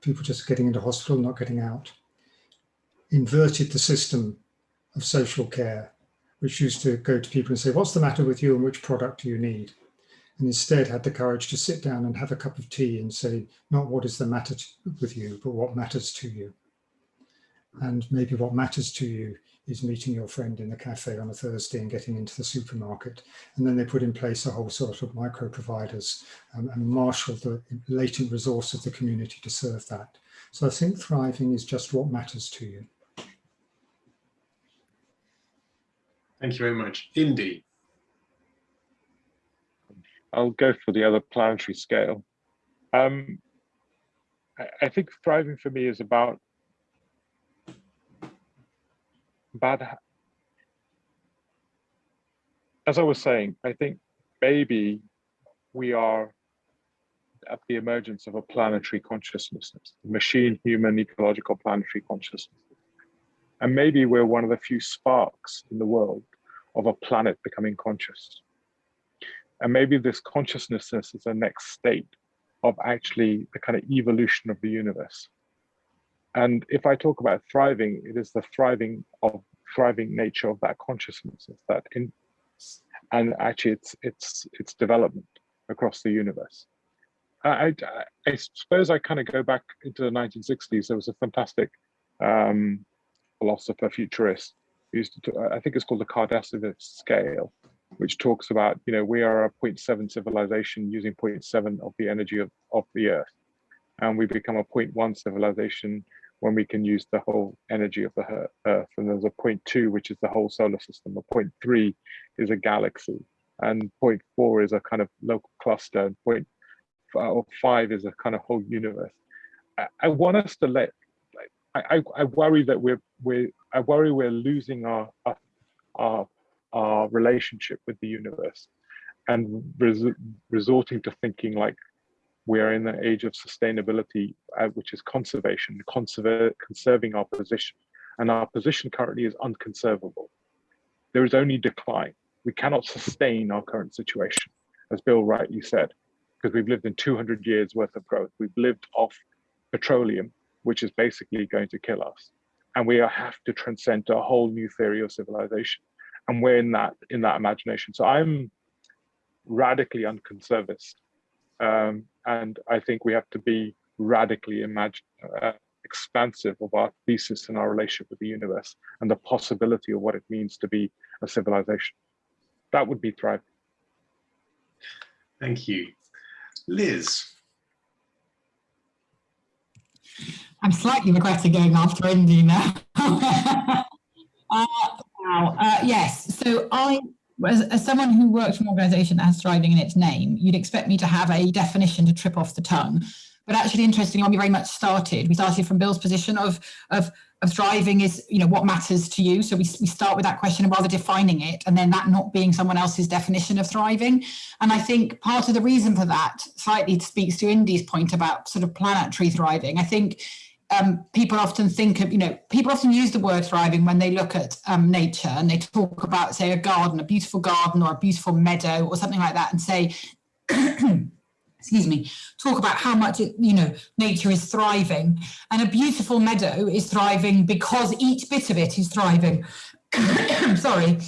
people just getting into hospital, not getting out. Inverted the system of social care which used to go to people and say, what's the matter with you and which product do you need? And instead had the courage to sit down and have a cup of tea and say, not what is the matter with you, but what matters to you. And maybe what matters to you is meeting your friend in the cafe on a Thursday and getting into the supermarket. And then they put in place a whole sort of micro providers um, and marshal the latent resource of the community to serve that. So I think thriving is just what matters to you.
Thank you very much. Indy.
I'll go for the other planetary scale. Um, I, I think thriving for me is about about as I was saying, I think maybe we are at the emergence of a planetary consciousness, machine, human, ecological planetary consciousness. And maybe we're one of the few sparks in the world of a planet becoming conscious. And maybe this consciousness is the next state of actually the kind of evolution of the universe. And if I talk about thriving, it is the thriving of thriving nature of that consciousness, is that in, and actually it's it's its development across the universe. I, I, I suppose I kind of go back into the 1960s. There was a fantastic um, philosopher, futurist, used to, I think it's called the Kardashev scale, which talks about, you know, we are a 0.7 civilization using 0.7 of the energy of, of the earth. And we become a 0.1 civilization when we can use the whole energy of the earth. And there's a 0.2, which is the whole solar system. A 0.3 is a galaxy. And 0.4 is a kind of local cluster. And point five is a kind of whole universe. I, I want us to let I, I, worry that we're we're I worry we're losing our our our relationship with the universe and res resorting to thinking like we are in the age of sustainability, uh, which is conservation, conserving our position. And our position currently is unconservable. There is only decline. We cannot sustain our current situation, as Bill rightly said, because we've lived in 200 years worth of growth. We've lived off petroleum which is basically going to kill us. And we have to transcend a whole new theory of civilization. And we're in that in that imagination. So I'm radically unconservist. Um, and I think we have to be radically imagine, uh, expansive of our thesis and our relationship with the universe and the possibility of what it means to be a civilization. That would be thriving.
Thank you. Liz.
I'm slightly regretting going after Indy now. uh, wow. Uh, yes, so I, as, as, someone who works for an organisation that has thriving in its name, you'd expect me to have a definition to trip off the tongue. But actually, interestingly, we very much started, we started from Bill's position of, of of thriving is, you know, what matters to you. So we, we start with that question of rather defining it and then that not being someone else's definition of thriving. And I think part of the reason for that slightly speaks to Indy's point about sort of planetary thriving. I think um, people often think of, you know, people often use the word thriving when they look at um, nature and they talk about, say, a garden, a beautiful garden or a beautiful meadow or something like that and say, excuse me, talk about how much, it, you know, nature is thriving. And a beautiful meadow is thriving because each bit of it is thriving. Sorry.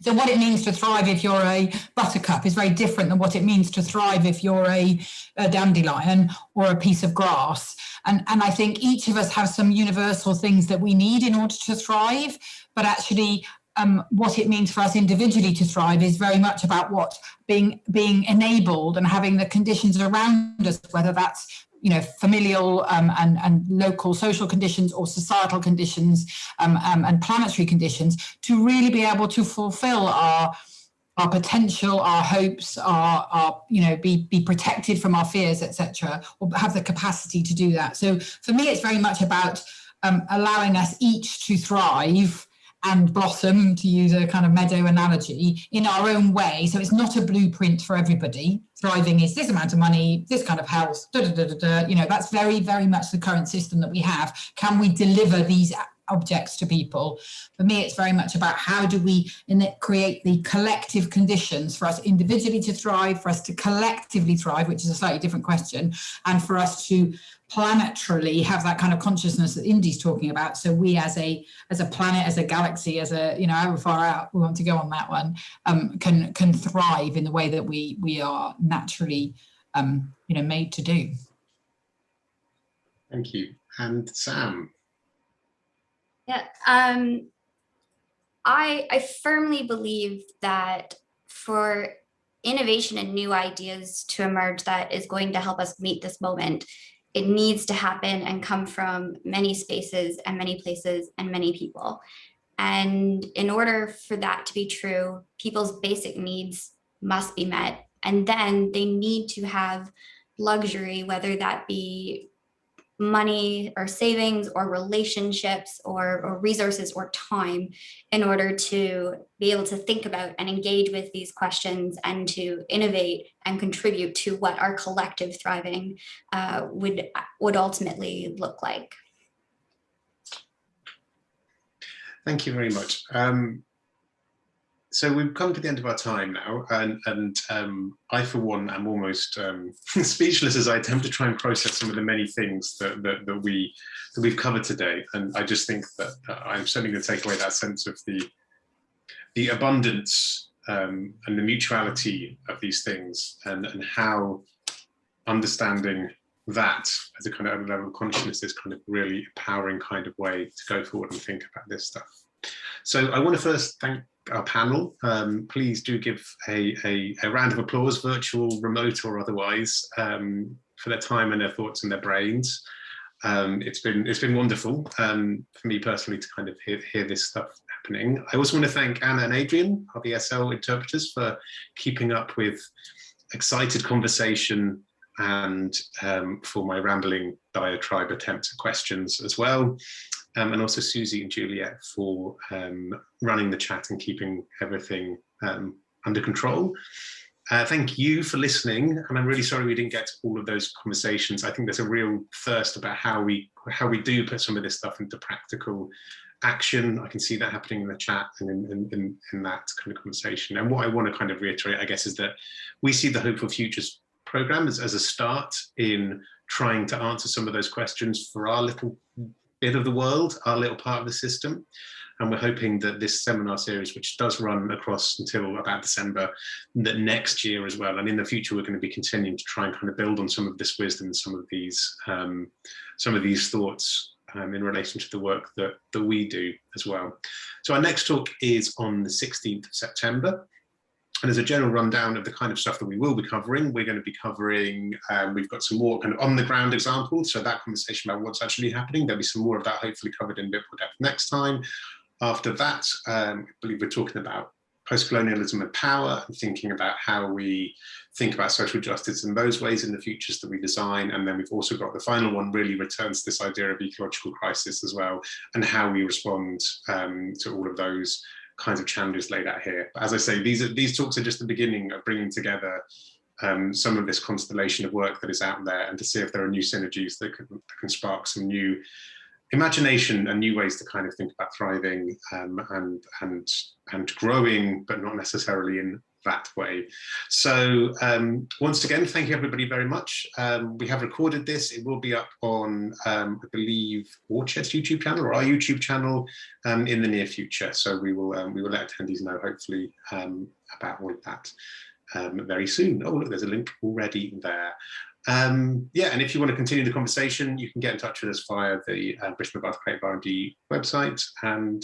So what it means to thrive if you're a buttercup is very different than what it means to thrive if you're a, a dandelion or a piece of grass. And, and I think each of us have some universal things that we need in order to thrive, but actually um, what it means for us individually to thrive is very much about what being being enabled and having the conditions around us, whether that's you know familial um, and and local social conditions or societal conditions um, um, and planetary conditions to really be able to fulfill our our potential, our hopes, our, our you know, be, be protected from our fears, etc., or have the capacity to do that. So for me, it's very much about um, allowing us each to thrive and blossom, to use a kind of meadow analogy, in our own way. So it's not a blueprint for everybody. Thriving is this amount of money, this kind of health, da, da, da, da, you know, that's very, very much the current system that we have. Can we deliver these objects to people? For me, it's very much about how do we create the collective conditions for us individually to thrive, for us to collectively thrive, which is a slightly different question, and for us to
planetarily have that kind of consciousness that Indy's talking about. So we as a as a planet, as a galaxy, as a you know however far out we want to go on that one, um, can can thrive in the way that we we are naturally um, you know made to do.
Thank you. And Sam.
Yeah, um, I I firmly believe that for innovation and new ideas to emerge that is going to help us meet this moment, it needs to happen and come from many spaces and many places and many people. And in order for that to be true, people's basic needs must be met. And then they need to have luxury, whether that be money or savings or relationships or, or, resources or time in order to be able to think about and engage with these questions and to innovate and contribute to what our collective thriving uh, would would ultimately look like.
Thank you very much. Um, so we've come to the end of our time now, and, and um, I, for one, am almost um, speechless as I attempt to try and process some of the many things that, that, that we that we've covered today. And I just think that uh, I'm certainly going to take away that sense of the the abundance um, and the mutuality of these things, and and how understanding that as a kind of level of consciousness is kind of really empowering kind of way to go forward and think about this stuff. So I want to first thank our panel. Um, please do give a, a, a, round of applause, virtual, remote or otherwise, um, for their time and their thoughts and their brains. Um, it's been it's been wonderful um, for me personally to kind of hear, hear this stuff happening. I also want to thank Anna and Adrian, our BSL interpreters, for keeping up with excited conversation and um, for my rambling diatribe attempts at questions as well um, and also Susie and Juliet for um, running the chat and keeping everything um, under control. Uh, thank you for listening, and I'm really sorry we didn't get to all of those conversations. I think there's a real thirst about how we how we do put some of this stuff into practical action. I can see that happening in the chat and in, in, in that kind of conversation. And what I want to kind of reiterate, I guess, is that we see the Hope for Futures program as, as a start in trying to answer some of those questions for our little bit of the world, our little part of the system. And we're hoping that this seminar series, which does run across until about December, that next year as well, and in the future, we're going to be continuing to try and kind of build on some of this wisdom, some of these, um, some of these thoughts um, in relation to the work that, that we do as well. So our next talk is on the 16th of September. And as a general rundown of the kind of stuff that we will be covering, we're going to be covering, um, we've got some more kind of on the ground examples. So that conversation about what's actually happening, there'll be some more of that hopefully covered in a bit more depth next time. After that, um, I believe we're talking about post-colonialism and power and thinking about how we think about social justice in those ways in the futures that we design. And then we've also got the final one really returns to this idea of ecological crisis as well and how we respond um, to all of those kinds of challenges laid out here. But as I say, these are these talks are just the beginning of bringing together um, some of this constellation of work that is out there and to see if there are new synergies that can, that can spark some new imagination and new ways to kind of think about thriving um, and and and growing, but not necessarily in that way. So um, once again, thank you everybody very much. Um, we have recorded this. It will be up on, um, I believe, Orchard's YouTube channel or our YouTube channel um, in the near future. So we will um, we will let attendees know hopefully um, about all of that very soon. Oh, look, there's a link already there. Yeah, and if you want to continue the conversation, you can get in touch with us via the uh, Bristol Bath Creative R&D website. And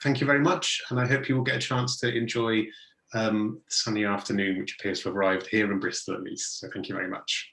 thank you very much. And I hope you will get a chance to enjoy um, sunny afternoon, which appears to have arrived here in Bristol at least. So thank you very much.